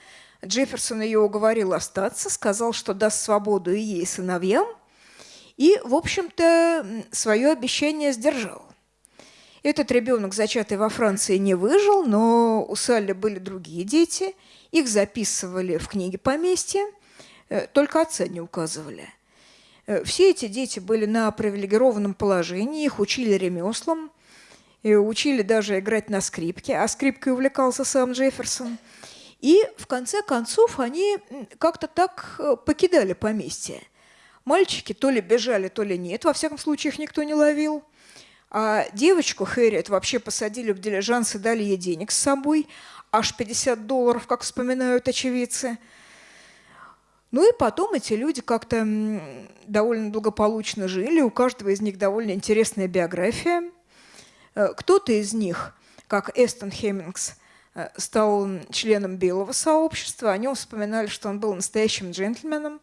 Джефферсон ее уговорил остаться, сказал, что даст свободу и ей, и сыновьям – и, в общем-то, свое обещание сдержал. Этот ребенок, зачатый во Франции, не выжил, но у Салли были другие дети. Их записывали в книге поместья, э, только отца не указывали. Э, все эти дети были на привилегированном положении, их учили ремеслам, и учили даже играть на скрипке, а скрипкой увлекался сам Джефферсон. И в конце концов они как-то так э, покидали поместье. Мальчики то ли бежали, то ли нет, во всяком случае их никто не ловил. А девочку Хэрриет вообще посадили в дилижанс и дали ей денег с собой, аж 50 долларов, как вспоминают очевидцы. Ну и потом эти люди как-то довольно благополучно жили, у каждого из них довольно интересная биография. Э, кто-то из них, как Эстон Хеммингс, э, стал членом белого сообщества, о нем вспоминали, что он был настоящим джентльменом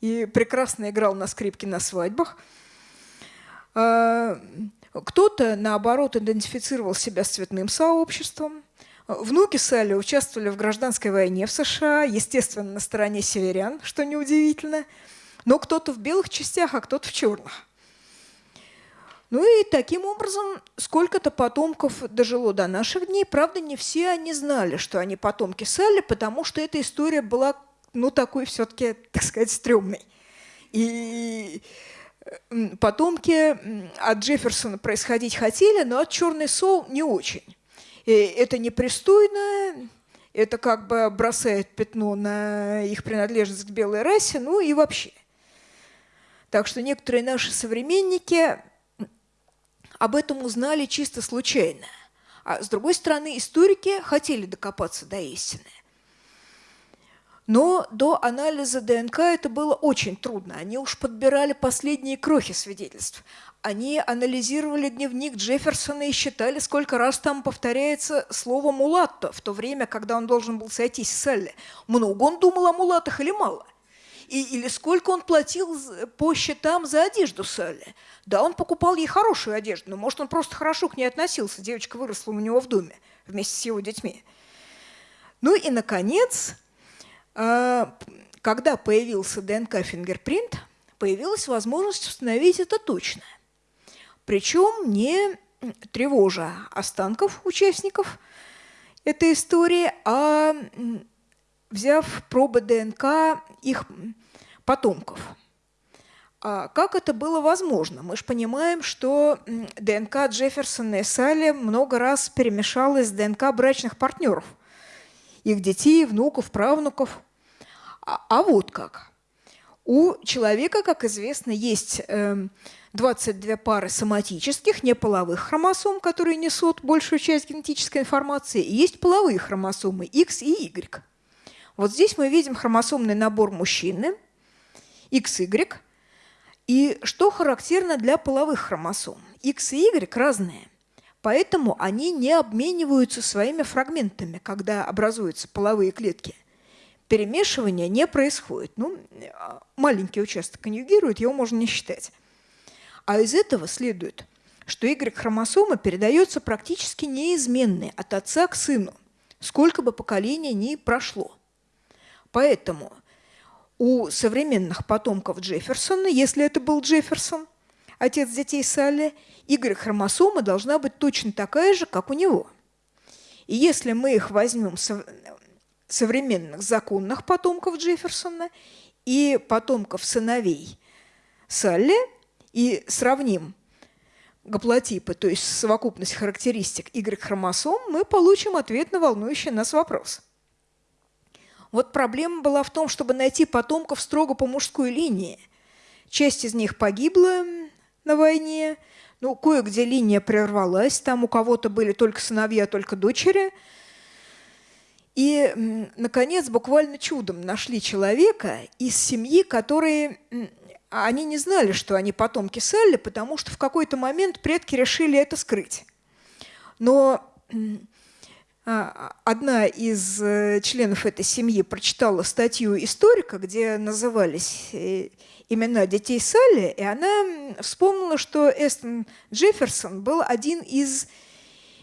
и прекрасно играл на скрипке на свадьбах. Кто-то, наоборот, идентифицировал себя с цветным сообществом. Внуки Салли участвовали в гражданской войне в США, естественно, на стороне северян, что неудивительно. Но кто-то в белых частях, а кто-то в черных. Ну и таким образом сколько-то потомков дожило до наших дней. Правда, не все они знали, что они потомки Салли, потому что эта история была, ну, такой все-таки, так сказать, стрёмной. И потомки от Джефферсона происходить хотели, но от черной Соу не очень. И это непристойно, это как бы бросает пятно на их принадлежность к белой расе, ну и вообще. Так что некоторые наши современники об этом узнали чисто случайно. А с другой стороны, историки хотели докопаться до истины. Но до анализа ДНК это было очень трудно. Они уж подбирали последние крохи свидетельств. Они анализировали дневник Джефферсона и считали, сколько раз там повторяется слово «мулатто» в то время, когда он должен был сойтись с Салли. Много он думал о мулатах или мало? И, или сколько он платил по счетам за одежду Салли? Да, он покупал ей хорошую одежду, но, может, он просто хорошо к ней относился. Девочка выросла у него в доме вместе с его детьми. Ну и, наконец, когда появился ДНК-фингерпринт, появилась возможность установить это точно. Причем не тревожа останков участников этой истории, а взяв пробы ДНК их потомков. А как это было возможно? Мы же понимаем, что ДНК Джефферсона и Салли много раз перемешалась с ДНК брачных партнеров – их детей, внуков, правнуков. А, а вот как. У человека, как известно, есть э, эм, 22 пары соматических, неполовых хромосом, которые несут большую часть генетической информации, и есть половые хромосомы X и Y. Вот здесь мы видим хромосомный набор мужчины, XY, и что характерно для половых хромосом? X и Y разные. Поэтому они не обмениваются своими фрагментами, когда образуются половые клетки. Перемешивание не происходит. Ну, маленький участок конъюгирует, его можно не считать. А из этого следует, что Y-хромосома передается практически неизменной от отца к сыну, сколько бы поколений ни прошло. Поэтому у современных потомков Джефферсона, если это был Джефферсон, отец детей Салли, Y-хромосома должна быть точно такая же, как у него. И если мы их возьмем современных законных потомков Джефферсона и потомков сыновей Салли и сравним гаплотипы, то есть совокупность характеристик Y-хромосом, мы получим ответ на волнующий нас вопрос. Вот проблема была в том, чтобы найти потомков строго по мужской линии. Часть из них погибла, на войне. Ну, кое-где линия прервалась, там у кого-то были только сыновья, только дочери. И, наконец, буквально чудом нашли человека из семьи, которые... Они не знали, что они потомки Салли, потому что в какой-то момент предки решили это скрыть. Но а, одна из э, членов этой семьи прочитала статью историка, где назывались э, имена детей Салли, и она вспомнила, что Эстон Джефферсон был один из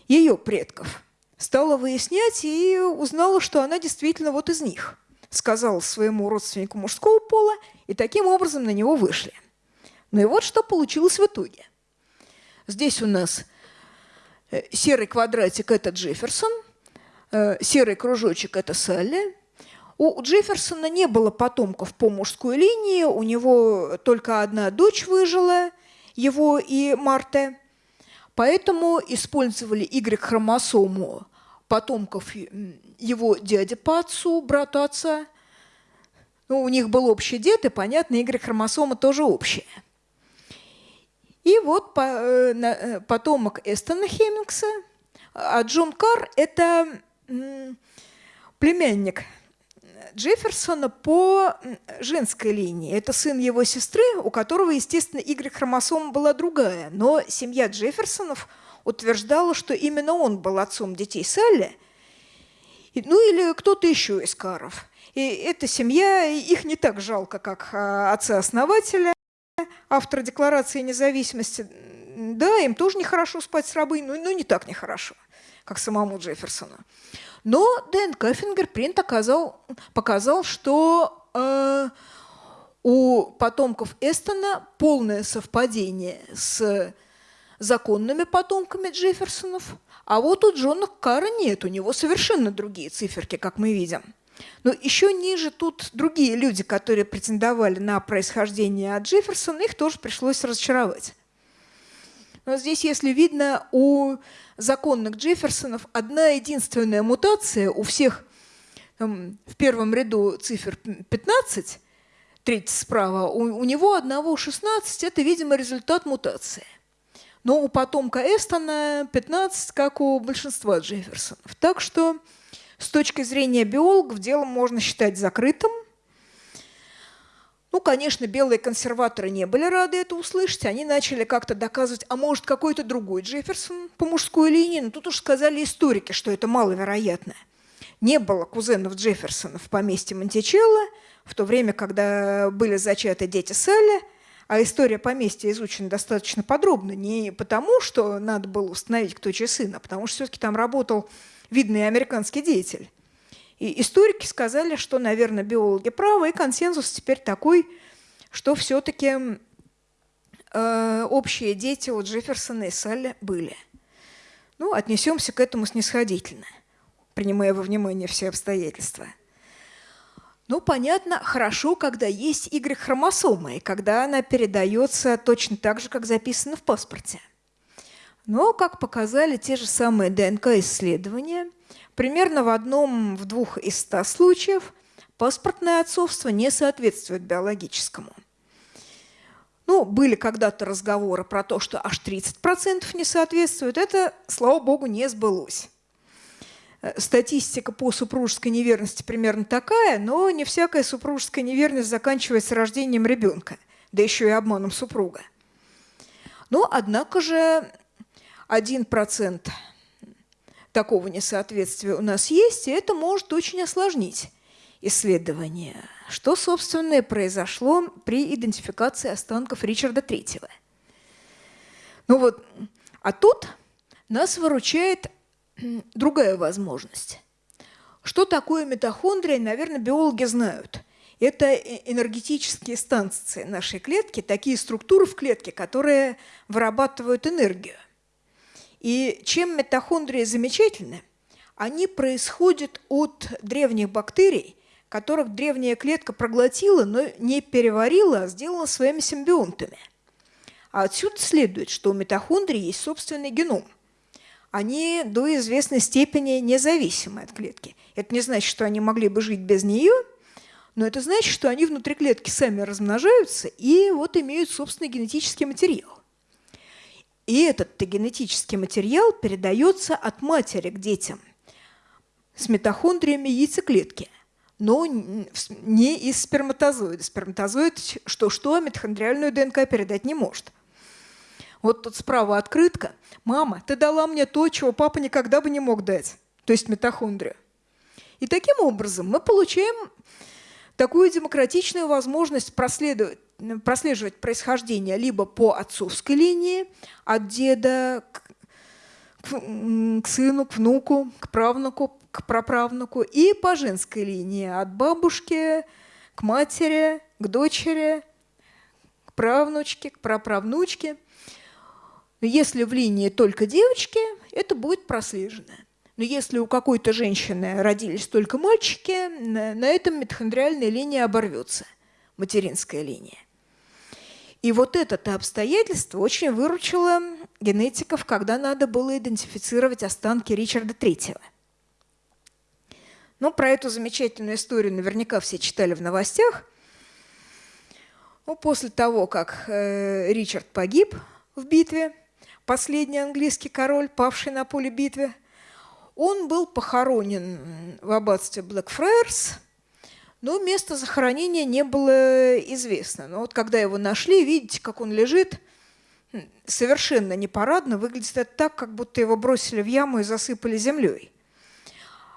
ее предков. Стала выяснять и узнала, что она действительно вот из них. Сказала своему родственнику мужского пола, и таким образом на него вышли. Ну и вот что получилось в итоге. Здесь у нас Э, серый квадратик – это Джефферсон, э, серый кружочек – это Салли. У Джефферсона не было потомков по мужской линии, у него только одна дочь выжила, его и Марта. Поэтому использовали Y-хромосому потомков его дяди по отцу, брату отца. Ну, у них был общий дед, и, понятно, Y-хромосома тоже общая. И вот э, э, потомок Эстона Хеммингса, а Джон Карр – это племянник Джефферсона по женской линии. Это сын его сестры, у которого, естественно, Y-хромосома была другая. Но семья Джефферсонов утверждала, что именно он был отцом детей Салли, ну или кто-то еще из Каров. И эта семья, их не так жалко, как а, отца-основателя автора Декларации независимости, да, им тоже нехорошо спать с рабыней, но, но не так нехорошо, как самому Джефферсону. Но ДНК-фингерпринт оказал, показал, что э, у потомков Эстона полное совпадение с законными потомками Джефферсонов, а вот у Джона Карра нет, у него совершенно другие циферки, как мы видим. Но еще ниже тут другие люди, которые претендовали на происхождение от Джефферсона, их тоже пришлось разочаровать. Но здесь, если видно, у законных Джефферсонов одна единственная мутация у всех там, в первом ряду цифр 15, третий справа, у, у него одного 16, это, видимо, результат мутации. Но у потомка Эстона 15, как у большинства Джефферсонов. Так что с точки зрения биологов дело можно считать закрытым. Ну, конечно, белые консерваторы не были рады это услышать. Они начали как-то доказывать, а может, какой-то другой Джефферсон по мужской линии. Но тут уж сказали историки, что это маловероятно. Не было кузенов Джефферсона в поместье Монтичелло, в то время, когда были зачаты дети Салли, а история поместья изучена достаточно подробно, не потому, что надо было установить, кто чей сын, а потому что все-таки там работал видный американский деятель. И историки сказали, что, наверное, биологи правы, и консенсус теперь такой, что все-таки э, общие дети у Джефферсона и Салли были. Ну, отнесемся к этому снисходительно, принимая во внимание все обстоятельства. Ну, понятно, хорошо, когда есть Y-хромосома, и когда она передается точно так же, как записано в паспорте. Но, как показали те же самые ДНК-исследования, примерно в одном, в двух из ста случаев паспортное отцовство не соответствует биологическому. Ну, были когда-то разговоры про то, что аж 30% не соответствует. Это, слава богу, не сбылось. Э, статистика по супружеской неверности примерно такая, но не всякая супружеская неверность заканчивается рождением ребенка, да еще и обманом супруга. Но, однако же, 1% такого несоответствия у нас есть, и это может очень осложнить исследование. Что, собственно, произошло при идентификации останков Ричарда III. Ну вот, а тут нас выручает другая возможность. Что такое митохондрия, наверное, биологи знают. Это энергетические станции нашей клетки, такие структуры в клетке, которые вырабатывают энергию. И чем митохондрии замечательны, они происходят от древних бактерий, которых древняя клетка проглотила, но не переварила, а сделала своими симбионтами. А отсюда следует, что у митохондрий есть собственный геном. Они до известной степени независимы от клетки. Это не значит, что они могли бы жить без нее, но это значит, что они внутри клетки сами размножаются и вот имеют собственный генетический материал. И этот генетический материал передается от матери к детям с митохондриями яйцеклетки, но не из сперматозоида. Сперматозоид что-что, митохондриальную ДНК передать не может. Вот тут справа открытка. «Мама, ты дала мне то, чего папа никогда бы не мог дать», то есть митохондрию. И таким образом мы получаем такую демократичную возможность проследовать прослеживать происхождение либо по отцовской линии, от деда к, к, сыну, к внуку, к правнуку, к праправнуку, и по женской линии, от бабушки к матери, к дочери, к правнучке, к праправнучке. Если в линии только девочки, это будет прослежено. Но если у какой-то женщины родились только мальчики, на этом митохондриальная линия оборвется, материнская линия. И вот это обстоятельство очень выручило генетиков, когда надо было идентифицировать останки Ричарда III. Ну, про эту замечательную историю наверняка все читали в новостях. Ну, после того, как э, Ричард погиб в битве, последний английский король, павший на поле битвы, он был похоронен в аббатстве Блэкфрайерс – но место захоронения не было известно. Но вот когда его нашли, видите, как он лежит, совершенно непарадно, выглядит это так, как будто его бросили в яму и засыпали землей.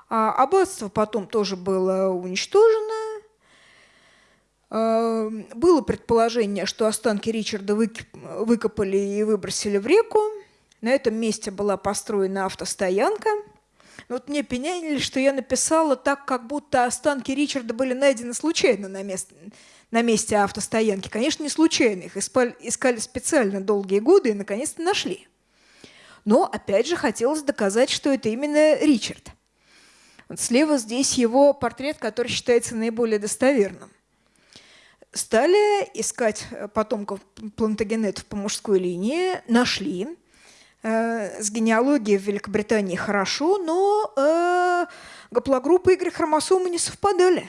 А аббатство потом тоже было уничтожено. А, было предположение, что останки Ричарда выкопали и выбросили в реку. На этом месте была построена автостоянка – вот мне пеняли, что я написала так, как будто останки Ричарда были найдены случайно на, месте, на месте автостоянки. Конечно, не случайно. Их искали специально долгие годы и наконец-то нашли. Но, опять же, хотелось доказать, что это именно Ричард. Вот слева здесь его портрет, который считается наиболее достоверным. Стали искать потомков плантагенетов по мужской линии, нашли. Э, с генеалогией в Великобритании хорошо, но э, гаплогруппы Y-хромосомы не совпадали.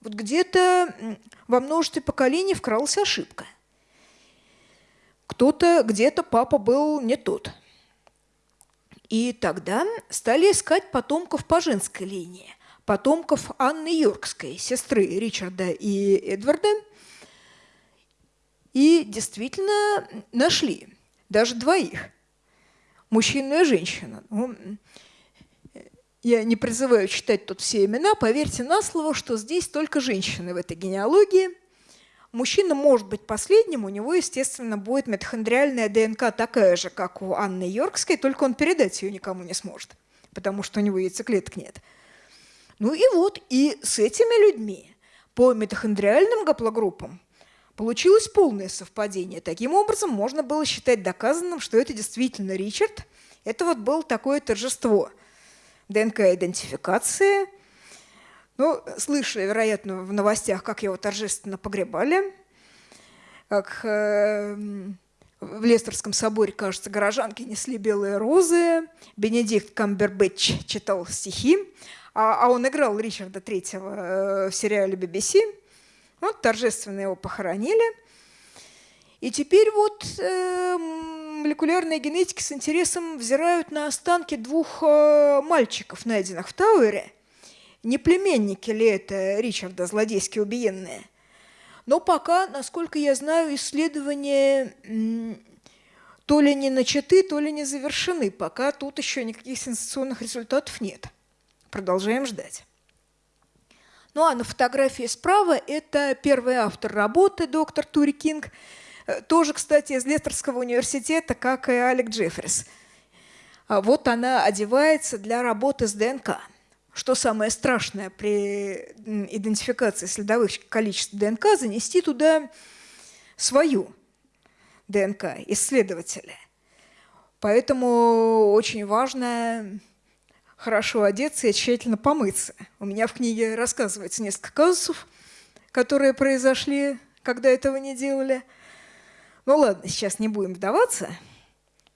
Вот где-то во множестве поколений вкралась ошибка. Кто-то, где-то папа был не тот. И тогда стали искать потомков по женской линии, потомков Анны Йоркской, сестры Ричарда и Эдварда. И действительно нашли даже двоих – мужчина и женщина. Ну, я не призываю читать тут все имена, поверьте на слово, что здесь только женщины в этой генеалогии. Мужчина может быть последним, у него, естественно, будет митохондриальная ДНК такая же, как у Анны Йоркской, только он передать ее никому не сможет, потому что у него яйцеклеток нет. Ну и вот, и с этими людьми по митохондриальным гаплогруппам Получилось полное совпадение. Таким образом, можно было считать доказанным, что это действительно Ричард. Это вот было такое торжество. ДНК-идентификация. Ну, слышали, вероятно, в новостях, как его торжественно погребали, как э, в Лестерском соборе, кажется, горожанки несли белые розы, Бенедикт Камбербэтч читал стихи, а, а он играл Ричарда Третьего э, в сериале BBC – вот торжественно его похоронили. И теперь вот э, молекулярные генетики с интересом взирают на останки двух э, мальчиков, найденных в Тауэре. Не племенники ли это Ричарда, злодейски убиенные? Но пока, насколько я знаю, исследования то ли не начаты, то ли не завершены. Пока тут еще никаких сенсационных результатов нет. Продолжаем ждать. Ну а на фотографии справа это первый автор работы, доктор Тури Кинг, э, тоже, кстати, из Лестерского университета, как и Алек Джеффрис. А вот она одевается для работы с ДНК. Что самое страшное при идентификации следовых количеств ДНК, занести туда свою ДНК исследователя. Поэтому очень важно хорошо одеться и тщательно помыться. У меня в книге рассказывается несколько казусов, которые произошли, когда этого не делали. Ну ладно, сейчас не будем вдаваться.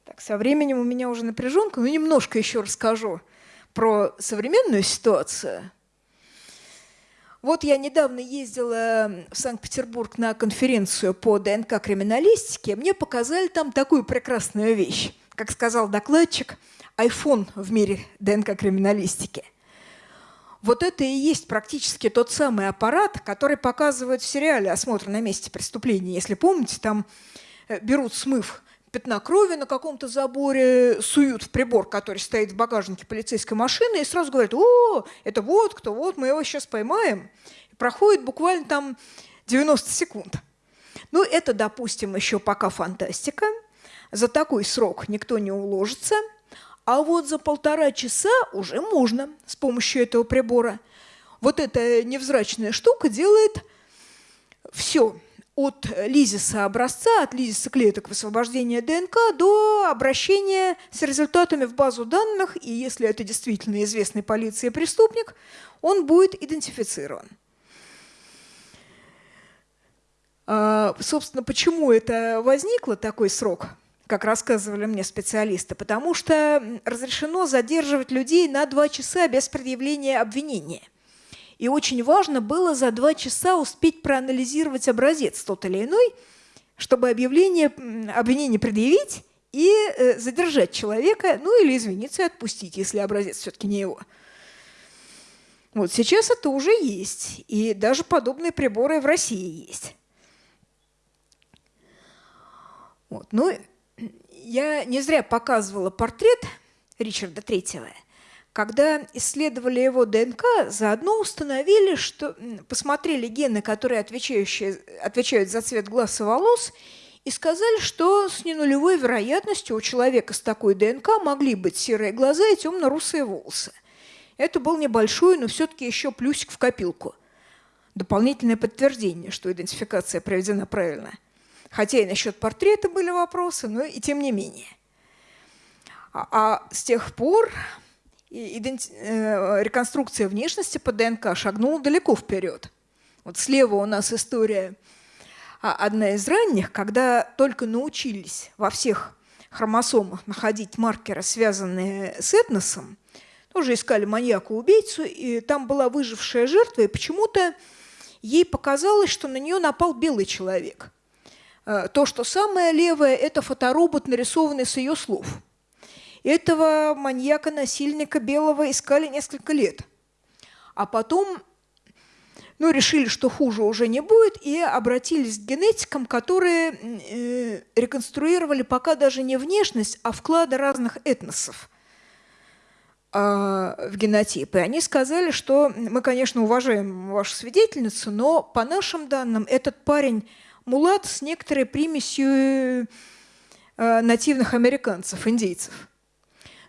Так, со временем у меня уже напряженка, но немножко еще расскажу про современную ситуацию. Вот я недавно ездила в Санкт-Петербург на конференцию по ДНК-криминалистике. Мне показали там такую прекрасную вещь. Как сказал докладчик – iPhone в мире ДНК-криминалистики. Вот это и есть практически тот самый аппарат, который показывают в сериале «Осмотр на месте преступления». Если помните, там э, берут смыв пятна крови на каком-то заборе, суют в прибор, который стоит в багажнике полицейской машины, и сразу говорят, о, это вот кто, вот мы его сейчас поймаем. И проходит буквально там 90 секунд. Ну, это, допустим, еще пока фантастика. За такой срок никто не уложится – а вот за полтора часа уже можно с помощью этого прибора. Вот эта невзрачная штука делает все. от лизиса образца, от лизиса клеток высвобождения ДНК до обращения с результатами в базу данных, и если это действительно известный полиции преступник, он будет идентифицирован. А, собственно, почему это возникло, такой срок, как рассказывали мне специалисты? Потому что разрешено задерживать людей на два часа без предъявления обвинения. И очень важно было за два часа успеть проанализировать образец тот или иной, чтобы объявление, обвинение предъявить и э, задержать человека, ну или извиниться и отпустить, если образец все-таки не его. Вот сейчас это уже есть, и даже подобные приборы в России есть. Вот. Ну, я не зря показывала портрет Ричарда Третьего – когда исследовали его ДНК, заодно установили, что посмотрели гены, которые отвечающие, отвечают за цвет глаз и волос, и сказали, что с ненулевой вероятностью у человека с такой ДНК могли быть серые глаза и темно-русые волосы. Это был небольшой, но все-таки еще плюсик в копилку. Дополнительное подтверждение, что идентификация проведена правильно. Хотя и насчет портрета были вопросы, но и тем не менее. А, а с тех пор иденти... Э, реконструкция внешности по ДНК шагнула далеко вперед. Вот слева у нас история а, одна из ранних, когда только научились во всех хромосомах находить маркеры, связанные с этносом, тоже искали маньяка-убийцу, и там была выжившая жертва, и почему-то ей показалось, что на нее напал белый человек. Э, то, что самое левое, это фоторобот, нарисованный с ее слов – этого маньяка-насильника белого искали несколько лет. А потом ну, решили, что хуже уже не будет, и обратились к генетикам, которые э, реконструировали пока даже не внешность, а вклады разных этносов э, в генотип. И они сказали, что мы, конечно, уважаем вашу свидетельницу, но по нашим данным этот парень мулат с некоторой примесью э, нативных американцев, индейцев.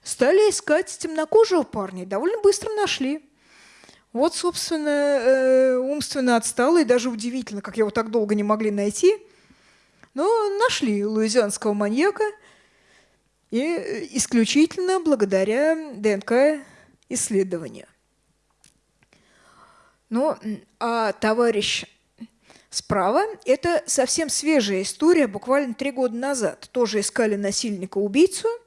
Стали искать темнокожего парня, и довольно быстро нашли. Вот, собственно, э, умственно отсталый, даже удивительно, как его так долго не могли найти. Но нашли луизианского маньяка, и исключительно благодаря ДНК-исследованию. Ну, а товарищ справа – это совсем свежая история, буквально три года назад. Тоже искали насильника-убийцу –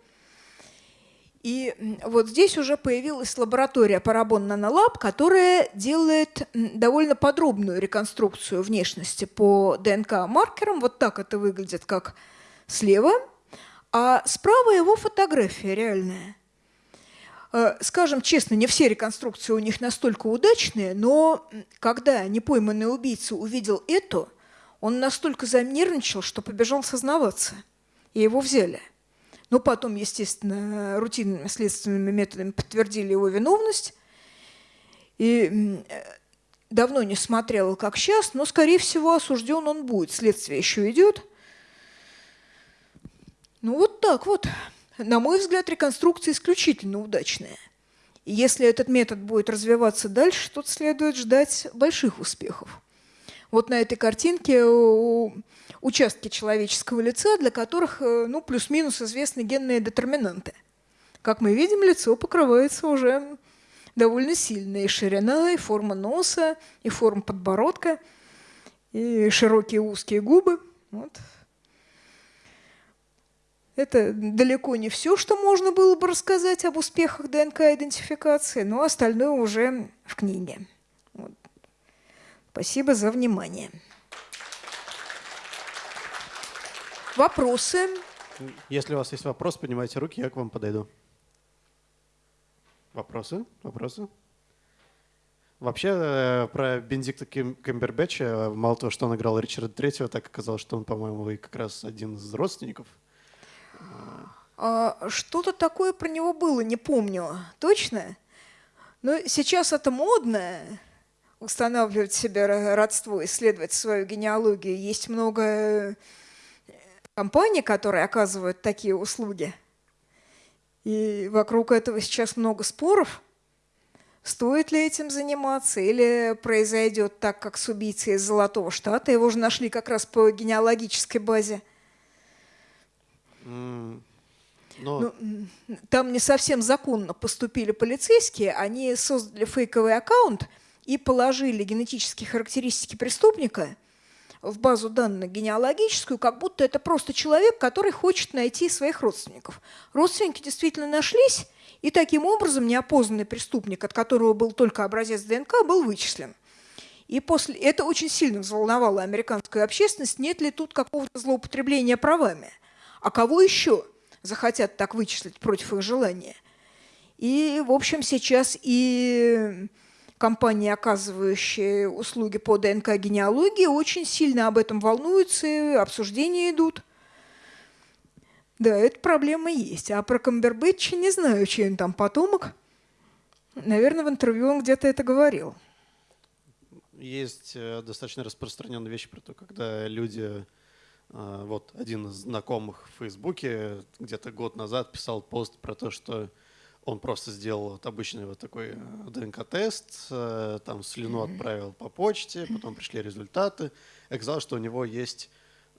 и вот здесь уже появилась лаборатория Parabon Nanolab, которая делает довольно подробную реконструкцию внешности по ДНК-маркерам. Вот так это выглядит, как слева. А справа его фотография реальная. Э, скажем честно, не все реконструкции у них настолько удачные, но когда непойманный убийца увидел эту, он настолько занервничал, что побежал сознаваться. И его взяли – но потом, естественно, рутинными следственными методами подтвердили его виновность. И давно не смотрела, как сейчас, но, скорее всего, осужден он будет. Следствие еще идет. Ну вот так вот. На мой взгляд, реконструкция исключительно удачная. И если этот метод будет развиваться дальше, тут следует ждать больших успехов. Вот на этой картинке участки человеческого лица, для которых э, ну, плюс-минус известны генные детерминанты. Как мы видим, лицо покрывается уже довольно сильно. И ширина, и форма носа, и форма подбородка, и широкие узкие губы. Вот. Это далеко не все, что можно было бы рассказать об успехах ДНК-идентификации, но остальное уже в книге. Вот. Спасибо за внимание. Вопросы? Если у вас есть вопрос, поднимайте руки, я к вам подойду. Вопросы? Вопросы? Вообще, э, про Бенедикта Кембербэтча, мало того, что он играл Ричарда Третьего, так оказалось, что он, по-моему, и как раз один из родственников. А, Что-то такое про него было, не помню точно. Но сейчас это модно, устанавливать себе родство, исследовать свою генеалогию. Есть много компаний, которые оказывают такие услуги. И вокруг этого сейчас много споров. Стоит ли этим заниматься или произойдет так, как с убийцей из Золотого Штата? Его же нашли как раз по генеалогической базе. Ну, Но м, там не совсем законно поступили полицейские. Они создали фейковый аккаунт и положили генетические характеристики преступника в базу данных генеалогическую, как будто это просто человек, который хочет найти своих родственников. Родственники действительно нашлись, и таким образом неопознанный преступник, от которого был только образец ДНК, был вычислен. И после это очень сильно взволновало американскую общественность, нет ли тут какого-то злоупотребления правами. А кого еще захотят так вычислить против их желания? И, в общем, сейчас и компании, оказывающие услуги по ДНК-генеалогии, очень сильно об этом волнуются, и обсуждения идут. Да, эта проблема есть. А про Камбербэтча не знаю, чей он там потомок. Наверное, в интервью он где-то это говорил. есть э, достаточно распространенная вещь про то, когда люди, вот один из знакомых в Фейсбуке где-то год назад писал пост про то, что он просто сделал вот обычный вот такой э, ДНК-тест, э, там слюну отправил по почте, потом пришли результаты. Оказалось, что у него есть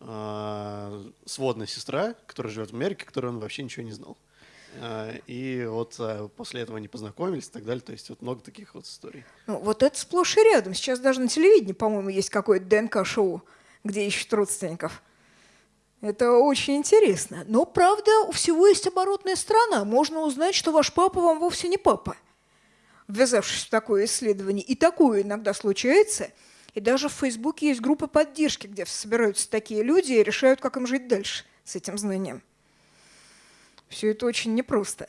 э, сводная сестра, которая живет в Америке, которой он вообще ничего не знал. Э, И вот э, после этого они познакомились и так далее. То есть вот много таких вот историй. Ну, вот это сплошь и рядом. Сейчас даже на телевидении, по-моему, есть какое-то ДНК-шоу, где ищут родственников. Это очень интересно. Но, правда, у всего есть оборотная сторона. Можно узнать, что ваш папа вам вовсе не папа, ввязавшись в такое исследование. И такое иногда случается. И даже в Фейсбуке есть группа поддержки, где собираются такие люди и решают, как им жить дальше с этим знанием. Все это очень непросто.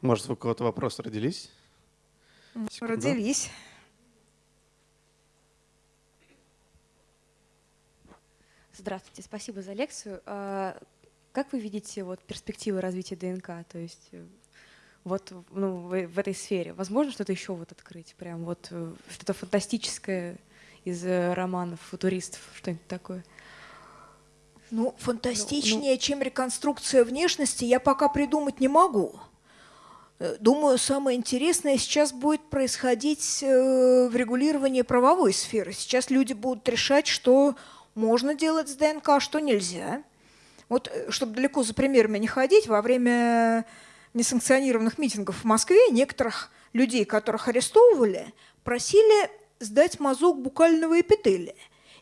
Может, у кого-то вопросы родились? Секунду. Родились. Здравствуйте, спасибо за лекцию. А, Как вы видите вот, перспективы развития ДНК? То есть э, вот ну, в, в этой сфере. Возможно что-то еще вот открыть? Прям вот э, что-то фантастическое из э, романов футуристов, что-нибудь такое? Ну, фантастичнее, чем реконструкция внешности, я пока придумать не могу. Э, Думаю, самое интересное сейчас будет происходить э, в регулировании правовой сферы. Сейчас люди будут решать, что можно делать с ДНК, а что нельзя. Вот, э, чтобы далеко за примерами не ходить, во время несанкционированных митингов в Москве некоторых людей, которых арестовывали, просили сдать мазок букального эпителия.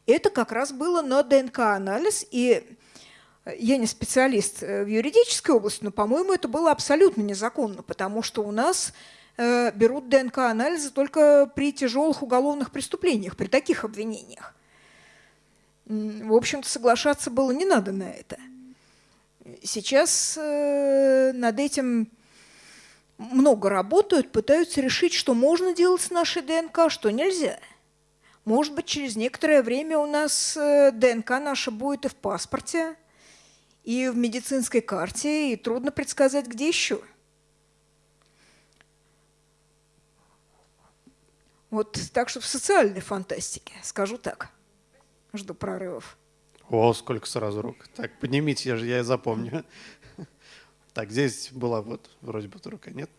Это как раз было на ДНК-анализ, и э, я не специалист э, в юридической области, но, по-моему, это было абсолютно незаконно, потому что у нас берут ДНК-анализы только при тяжелых уголовных преступлениях, при таких обвинениях. В общем-то, соглашаться было не надо на это. Сейчас э, над этим много работают, пытаются решить, что можно делать с нашей ДНК, что нельзя. Может быть, через некоторое время у нас э, ДНК наша будет и в паспорте, и в медицинской карте, и трудно предсказать, где еще. Вот так что в социальной фантастике, скажу так. Жду прорывов. О, сколько сразу рук. Так, поднимите, я же я запомню. Так, здесь была вот вроде бы рука, нет?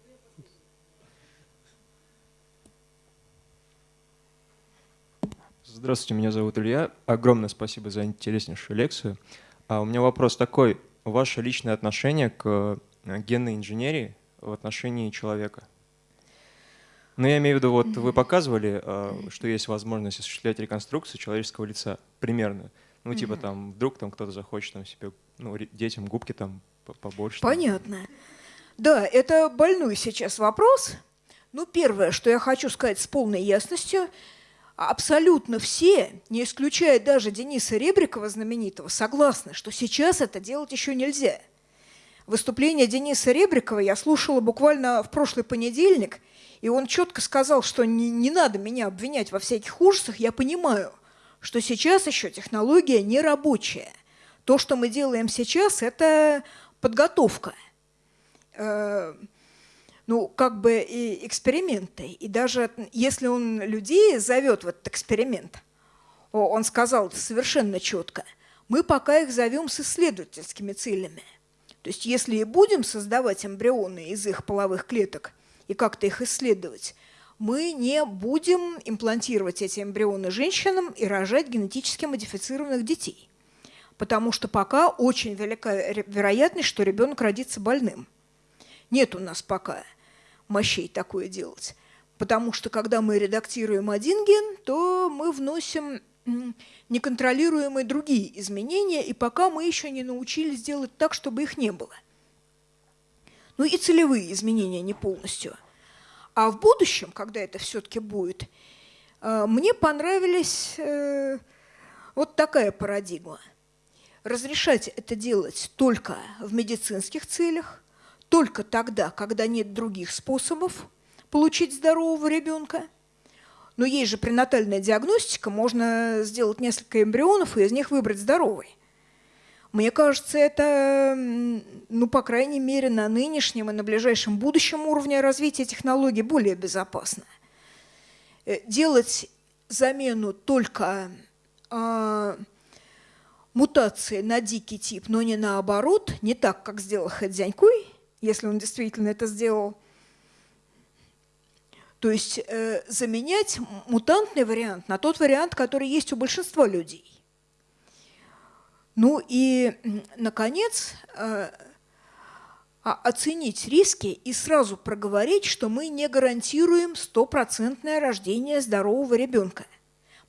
Здравствуйте, меня зовут Илья. Огромное спасибо за интереснейшую лекцию. А у меня вопрос такой. Ваше личное отношение к э, генной инженерии в отношении человека? Ну, я имею в виду, вот вы показывали, э, что есть возможность осуществлять реконструкцию человеческого лица примерно. Ну, типа там, вдруг там кто-то захочет там себе, ну, детям губки там по- побольше. там. Понятно. Да, это больной сейчас вопрос. Ну, первое, что я хочу сказать с полной ясностью, абсолютно все, не исключая даже Дениса Ребрикова знаменитого, согласны, что сейчас это делать еще нельзя. Выступление Дениса Ребрикова я слушала буквально в прошлый понедельник, и он четко сказал, что не, не надо меня обвинять во всяких ужасах, я понимаю, что сейчас еще технология не рабочая. То, что мы делаем сейчас, это подготовка э, ну, как бы и эксперименты. И даже если он людей зовет в этот эксперимент, он сказал совершенно четко, мы пока их зовем с исследовательскими целями. То есть если и будем создавать эмбрионы из их половых клеток и как-то их исследовать, мы не будем имплантировать эти эмбрионы женщинам и рожать генетически модифицированных детей. Потому что пока очень велика вероятность, что ребенок родится больным. Нет у нас пока мощей такое делать. Потому что когда мы редактируем один ген, то мы вносим неконтролируемые другие изменения, и пока мы еще не научились делать так, чтобы их не было. Ну и целевые изменения не полностью – а в будущем, когда это все-таки будет, э, мне понравились э, вот такая парадигма. Разрешать это делать только в медицинских целях, только тогда, когда нет других способов получить здорового ребенка. Но есть же пренатальная диагностика, можно сделать несколько эмбрионов и из них выбрать здоровый. Мне кажется, это, ну, по крайней мере, на нынешнем и на ближайшем будущем уровне развития технологий более безопасно. Э, делать замену только э, мутации на дикий тип, но не наоборот, не так, как сделал Хэдзянькуй, если он действительно это сделал. То есть э, заменять мутантный вариант на тот вариант, который есть у большинства людей. Ну и, наконец, э, оценить риски и сразу проговорить, что мы не гарантируем стопроцентное рождение здорового ребенка,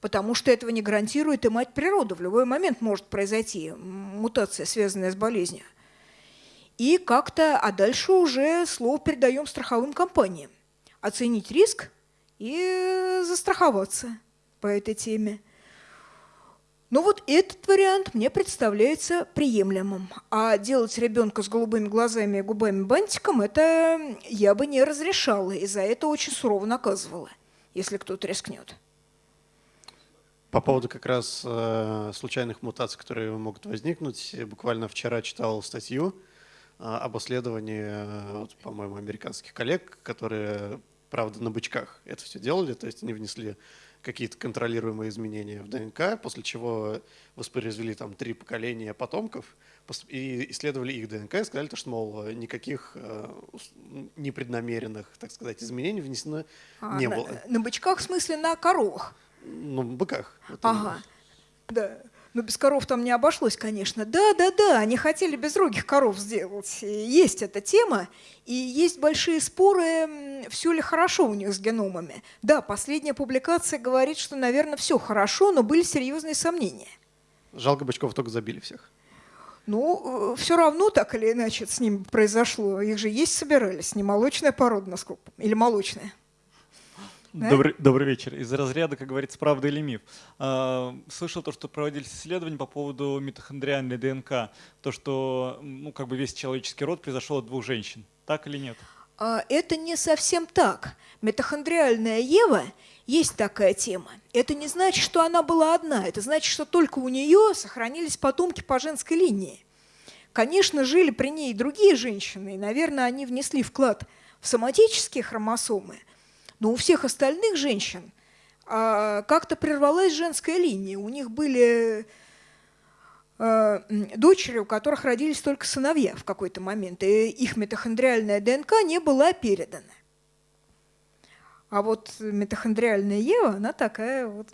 потому что этого не гарантирует и мать природа. В любой момент может произойти мутация, связанная с болезнью. И как-то, а дальше уже слово передаем страховым компаниям. Оценить риск и застраховаться по этой теме. Ну вот этот вариант мне представляется приемлемым. А делать ребенка с голубыми глазами и губами бантиком, это я бы не разрешала, и за это очень сурово наказывала, если кто-то рискнет. По поводу как раз э, случайных мутаций, которые могут возникнуть, буквально вчера читал статью э, об исследовании, э, вот, по-моему, американских коллег, которые, правда, на бычках это все делали, то есть они внесли какие-то контролируемые изменения в ДНК, после чего воспроизвели там три поколения потомков и исследовали их ДНК и сказали, что, мол, никаких э, непреднамеренных, так сказать, изменений внесено а, не на, было. На бычках, в смысле, на коровах? Ну, быках. Ага, да. Но без коров там не обошлось, конечно. Да, да, да, они хотели безрогих коров сделать. Есть эта тема, и есть большие споры, все ли хорошо у них с геномами. Да, последняя публикация говорит, что, наверное, все хорошо, но были серьезные сомнения. Жалко, бычков только забили всех. Ну, э, все равно так или иначе с ним произошло. Их же есть собирались, не молочная порода, насколько, или молочная. Да? Добрый, добрый вечер. Из разряда, как говорится, правда или миф. А, слышал то, что проводились исследования по поводу митохондриальной ДНК. То, что ну, как бы весь человеческий род произошел от двух женщин. Так или нет? А, это не совсем так. Митохондриальная Ева есть такая тема. Это не значит, что она была одна. Это значит, что только у нее сохранились потомки по женской линии. Конечно, жили при ней и другие женщины, и, наверное, они внесли вклад в соматические хромосомы – но у всех остальных женщин а, как-то прервалась женская линия. У них были а, дочери, у которых родились только сыновья в какой-то момент, и их митохондриальная ДНК не была передана. А вот митохондриальная Ева, она такая вот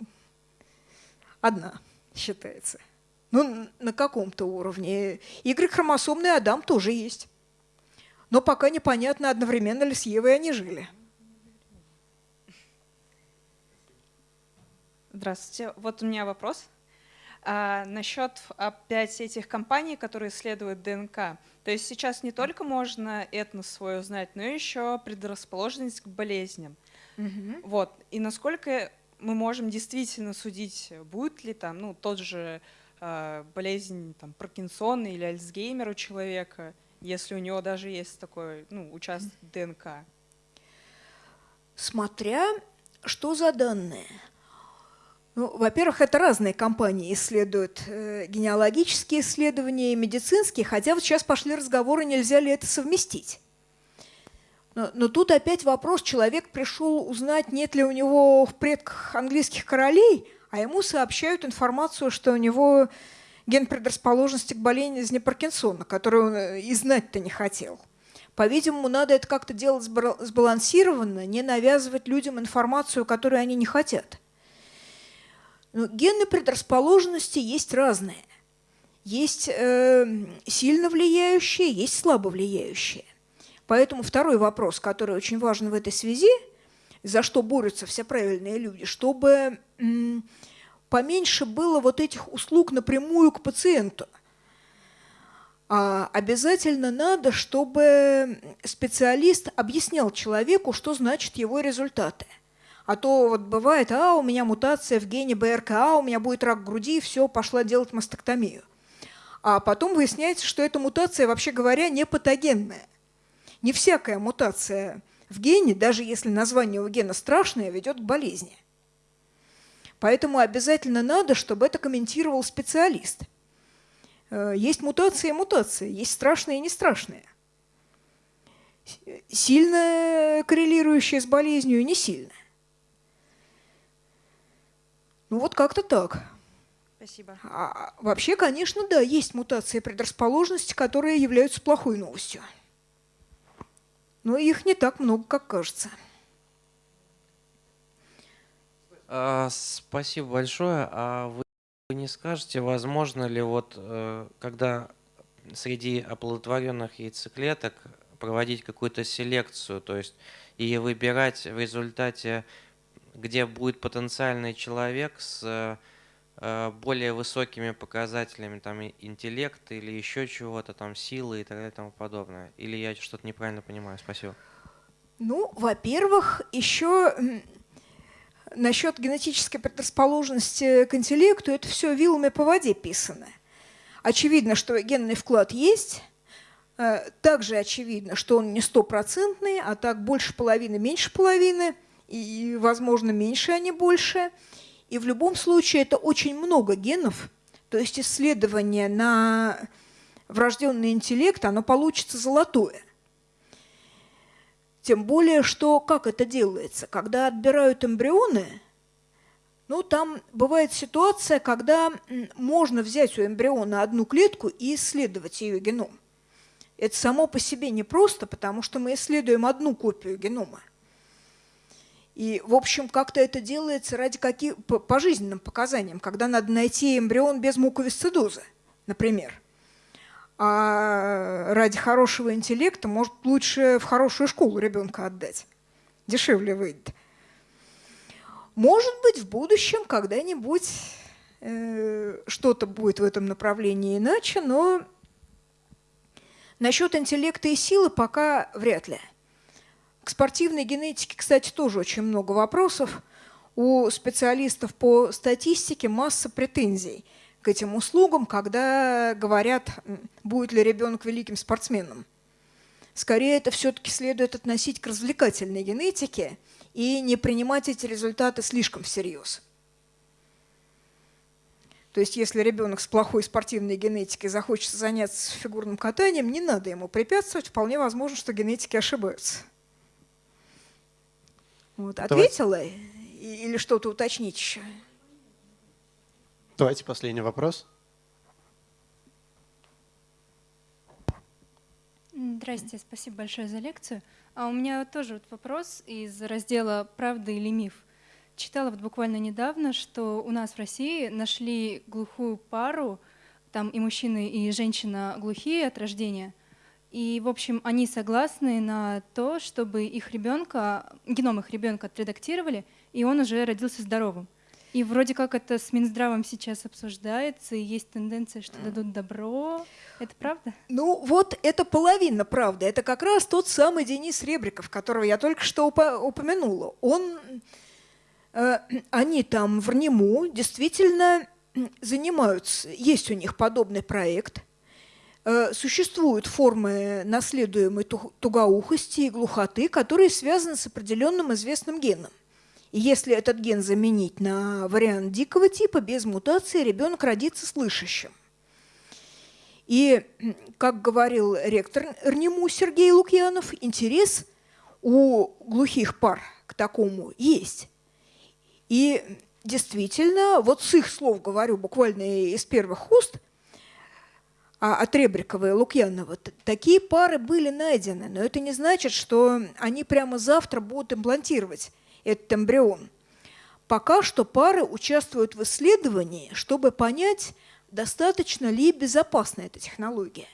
одна считается. Ну, на каком-то уровне. Y-хромосомный Адам тоже есть. Но пока непонятно, одновременно ли с Евой они жили. Здравствуйте. Вот у меня вопрос. А, насчет опять этих компаний, которые исследуют ДНК. То есть сейчас не только можно этнос свой узнать, но еще предрасположенность к болезням. Угу. Вот. И насколько мы можем действительно судить, будет ли там ну, тот же э, болезнь там, Паркинсона или Альцгеймер у человека, если у него даже есть такой ну, участок ДНК? Смотря что за данные. Ну, во-первых, это разные компании исследуют э, генеалогические исследования и медицинские, хотя вот сейчас пошли разговоры, нельзя ли это совместить. Но, но тут опять вопрос, человек пришел узнать, нет ли у него в предках английских королей, а ему сообщают информацию, что у него ген предрасположенности к болезни Паркинсона, которую он э, и знать-то не хотел. По-видимому, надо это как-то делать сбалансированно, не навязывать людям информацию, которую они не хотят. Но гены предрасположенности есть разные. Есть э, сильно влияющие, есть слабо влияющие. Поэтому второй вопрос, который очень важен в этой связи, за что борются все правильные люди, чтобы поменьше было вот этих услуг напрямую к пациенту – а обязательно надо, чтобы специалист объяснял человеку, что значит его результаты. А то вот бывает, а, у меня мутация в гене БРКА, у меня будет рак груди, все, пошла делать мастектомию. А потом выясняется, что эта мутация, вообще говоря, не патогенная. Не всякая мутация в гене, даже если название у гена страшное, ведет к болезни. Поэтому обязательно надо, чтобы это комментировал специалист – Э, есть мутации и мутации, есть страшные и не страшные. Сильно коррелирующие с болезнью и не сильно. Ну вот как-то так. Спасибо. А, вообще, конечно, да, есть мутации предрасположенности, которые являются плохой новостью. Но их не так много, как кажется. А, спасибо большое. А вы не скажете, возможно ли вот, э, когда среди оплодотворенных яйцеклеток проводить какую-то селекцию, то есть и выбирать в результате, где будет потенциальный человек с э, более высокими показателями там интеллекта или еще чего-то там силы и так далее и тому подобное. Или я что-то неправильно понимаю? Спасибо. Ну во-первых еще насчет генетической предрасположенности к интеллекту, это все вилами по воде писано. Очевидно, что генный вклад есть, э, также очевидно, что он не стопроцентный, а так больше половины, меньше половины, и, возможно, меньше, а не больше. И в любом случае это очень много генов, то есть исследование на врожденный интеллект, оно получится золотое – тем более, что как это делается? Когда отбирают эмбрионы, ну, там бывает ситуация, когда можно взять у эмбриона одну клетку и исследовать ее геном. Это само по себе непросто, потому что мы исследуем одну копию генома. И, в общем, как-то это делается ради каких, по, по жизненным показаниям, когда надо найти эмбрион без муковисцидоза, например а ради хорошего интеллекта, может, лучше в хорошую школу ребенка отдать. Дешевле выйдет. Может быть, в будущем когда-нибудь э, что-то будет в этом направлении иначе, но насчет интеллекта и силы пока вряд ли. К спортивной генетике, кстати, тоже очень много вопросов. У специалистов по статистике масса претензий – к этим услугам, когда говорят, будет ли ребенок великим спортсменом. Скорее, это все-таки следует относить к развлекательной генетике и не принимать эти результаты слишком всерьез. То есть, если ребенок с плохой спортивной генетикой захочет заняться фигурным катанием, не надо ему препятствовать, вполне возможно, что генетики ошибаются. Вот, ответила или что-то уточнить еще? Давайте последний вопрос. Здравствуйте, спасибо большое за лекцию. А у меня тоже вот вопрос из раздела «Правда или миф». Читала вот буквально недавно, что у нас в России нашли глухую пару, там и мужчина, и женщина глухие от рождения. И, в общем, они согласны на то, чтобы их ребенка, геном их ребенка отредактировали, и он уже родился здоровым. И вроде как это с Минздравом сейчас обсуждается, и есть тенденция, что дадут добро. Это правда? Ну вот это половина правды. Это как раз тот самый Денис Ребриков, которого я только что упомянула. Он, э, они там в РНИМУ действительно занимаются, есть у них подобный проект. Э, существуют формы наследуемой тугоухости и глухоты, которые связаны с определенным известным геном. И если этот ген заменить на вариант дикого типа, без мутации ребенок родится слышащим. И, как говорил ректор РНИМУ Сергей Лукьянов, интерес у глухих пар к такому есть. И действительно, вот с их слов говорю, буквально из первых уст, от Ребрикова и Лукьянова, такие пары были найдены, но это не значит, что они прямо завтра будут имплантировать этот эмбрион. Пока что пары участвуют в исследовании, чтобы понять, достаточно ли безопасна эта технология.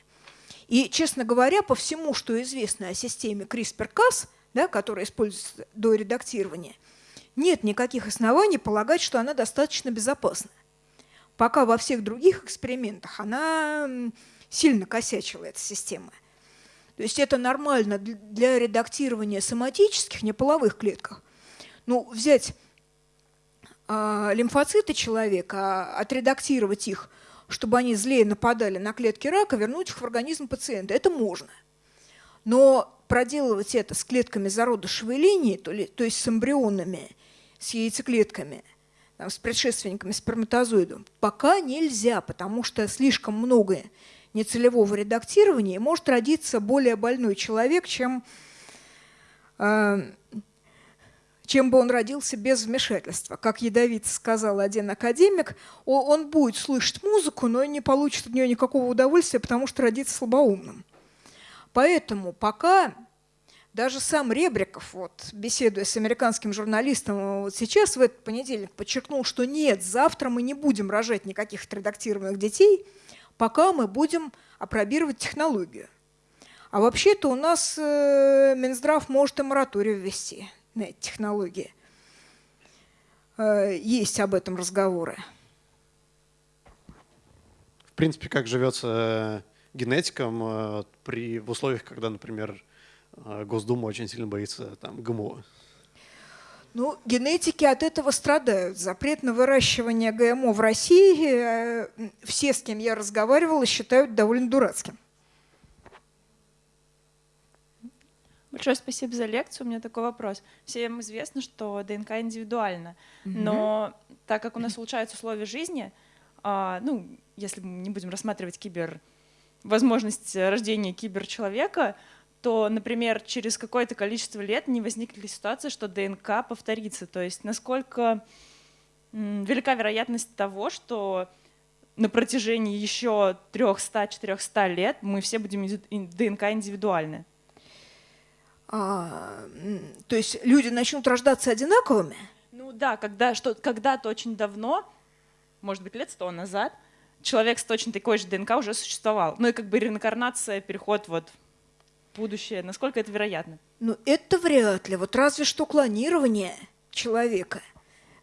И, честно говоря, по всему, что известно о системе CRISPR-Cas, да, которая используется до редактирования, нет никаких оснований полагать, что она достаточно безопасна пока во всех других экспериментах она сильно косячила, эта система. То есть это нормально для редактирования соматических неполовых клетках. Ну, взять э, лимфоциты человека, а, отредактировать их, чтобы они злее нападали на клетки рака, вернуть их в организм пациента, это можно. Но проделывать это с клетками зародышевой линии, то, ли, то есть с эмбрионами, с яйцеклетками – там, с предшественниками сперматозоидов, пока нельзя, потому что слишком много нецелевого редактирования, и может родиться более больной человек, чем, э, чем бы он родился без вмешательства. Как ядовито сказал один академик, он будет слышать музыку, но не получит от нее никакого удовольствия, потому что родится слабоумным. Поэтому пока даже сам Ребриков, вот, беседуя с американским журналистом вот сейчас, в этот понедельник, подчеркнул, что нет, завтра мы не будем рожать никаких отредактированных детей, пока мы будем опробировать технологию. А вообще-то у нас э, Минздрав может и мораторий ввести на эти технологии. Э, есть об этом разговоры. В принципе, как живется э, генетикам э, при, в условиях, когда, например, Госдума очень сильно боится там, ГМО. Ну, генетики от этого страдают. Запрет на выращивание ГМО в России э, все, с кем я разговаривала, считают довольно дурацким. Большое спасибо за лекцию. У меня такой вопрос. Всем известно, что ДНК индивидуальна, но так как у нас улучшаются условия жизни, а, ну, если мы не будем рассматривать кибер возможность рождения киберчеловека, то, например, через какое-то количество лет не возникнет ли ситуация, что ДНК повторится. То есть насколько велика вероятность того, что на протяжении еще 300-400 лет мы все будем ДНК индивидуальны. А, то есть люди начнут рождаться одинаковыми? Ну да, когда, что, когда-то очень давно, может быть, лет сто назад, человек с точно такой же ДНК уже существовал. Ну и как бы реинкарнация, переход вот будущее? Насколько это вероятно? Ну, это вряд ли. Вот разве что клонирование человека,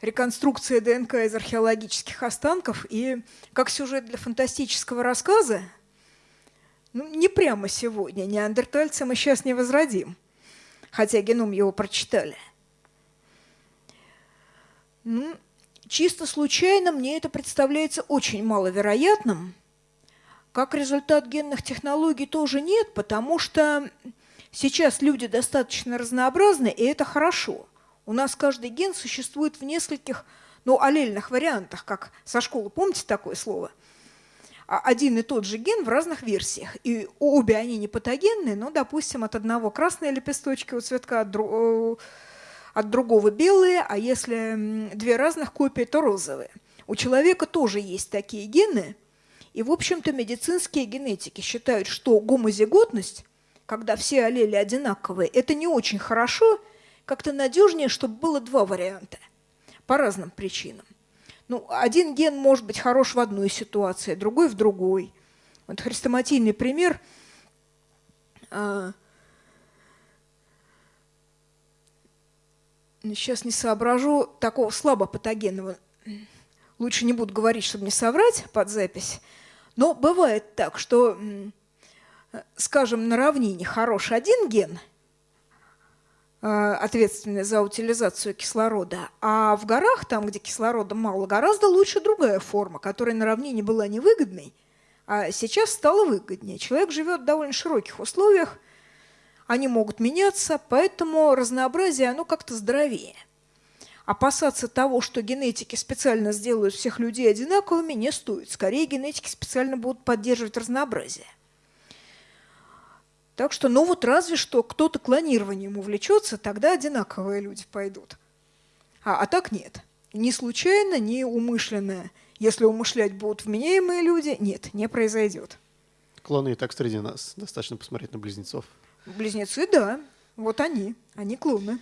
реконструкция ДНК из археологических останков и как сюжет для фантастического рассказа, ну, не прямо сегодня. Неандертальца мы сейчас не возродим, хотя геном его прочитали. Ну, чисто случайно мне это представляется очень маловероятным – как результат генных технологий тоже нет, потому что сейчас люди достаточно разнообразны, и это хорошо. У нас каждый ген существует в нескольких, ну, аллельных вариантах, как со школы, помните такое слово? А один и тот же ген в разных версиях. И обе они не патогенные, но, допустим, от одного красные лепесточки у цветка, от, дру... от другого белые, а если две разных копии, то розовые. У человека тоже есть такие гены – и, в общем-то, медицинские генетики считают, что гомозиготность, когда все аллели одинаковые, это не очень хорошо, как-то надежнее, чтобы было два варианта по разным причинам. Ну, один ген может быть хорош в одной ситуации, другой в другой. Вот хрестоматийный пример. А, сейчас не соображу такого слабо патогенного. Лучше не буду говорить, чтобы не соврать под запись. Но бывает так, что, скажем, на равнине хорош один ген, а, ответственный за утилизацию кислорода, а в горах, там, где кислорода мало, гораздо лучше другая форма, которая на равнине была невыгодной, а сейчас стала выгоднее. Человек живет в довольно широких условиях, они могут меняться, поэтому разнообразие, оно как-то здоровее опасаться того, что генетики специально сделают всех людей одинаковыми, не стоит. Скорее, генетики специально будут поддерживать разнообразие. Так что, ну вот разве что кто-то клонированием увлечется, тогда одинаковые люди пойдут. А, а так нет. Ни случайно, ни умышленно. Если умышлять будут вменяемые люди, нет, не произойдет. Клоны и так среди нас. Достаточно посмотреть на близнецов. Близнецы, да. Вот они. Они клоны.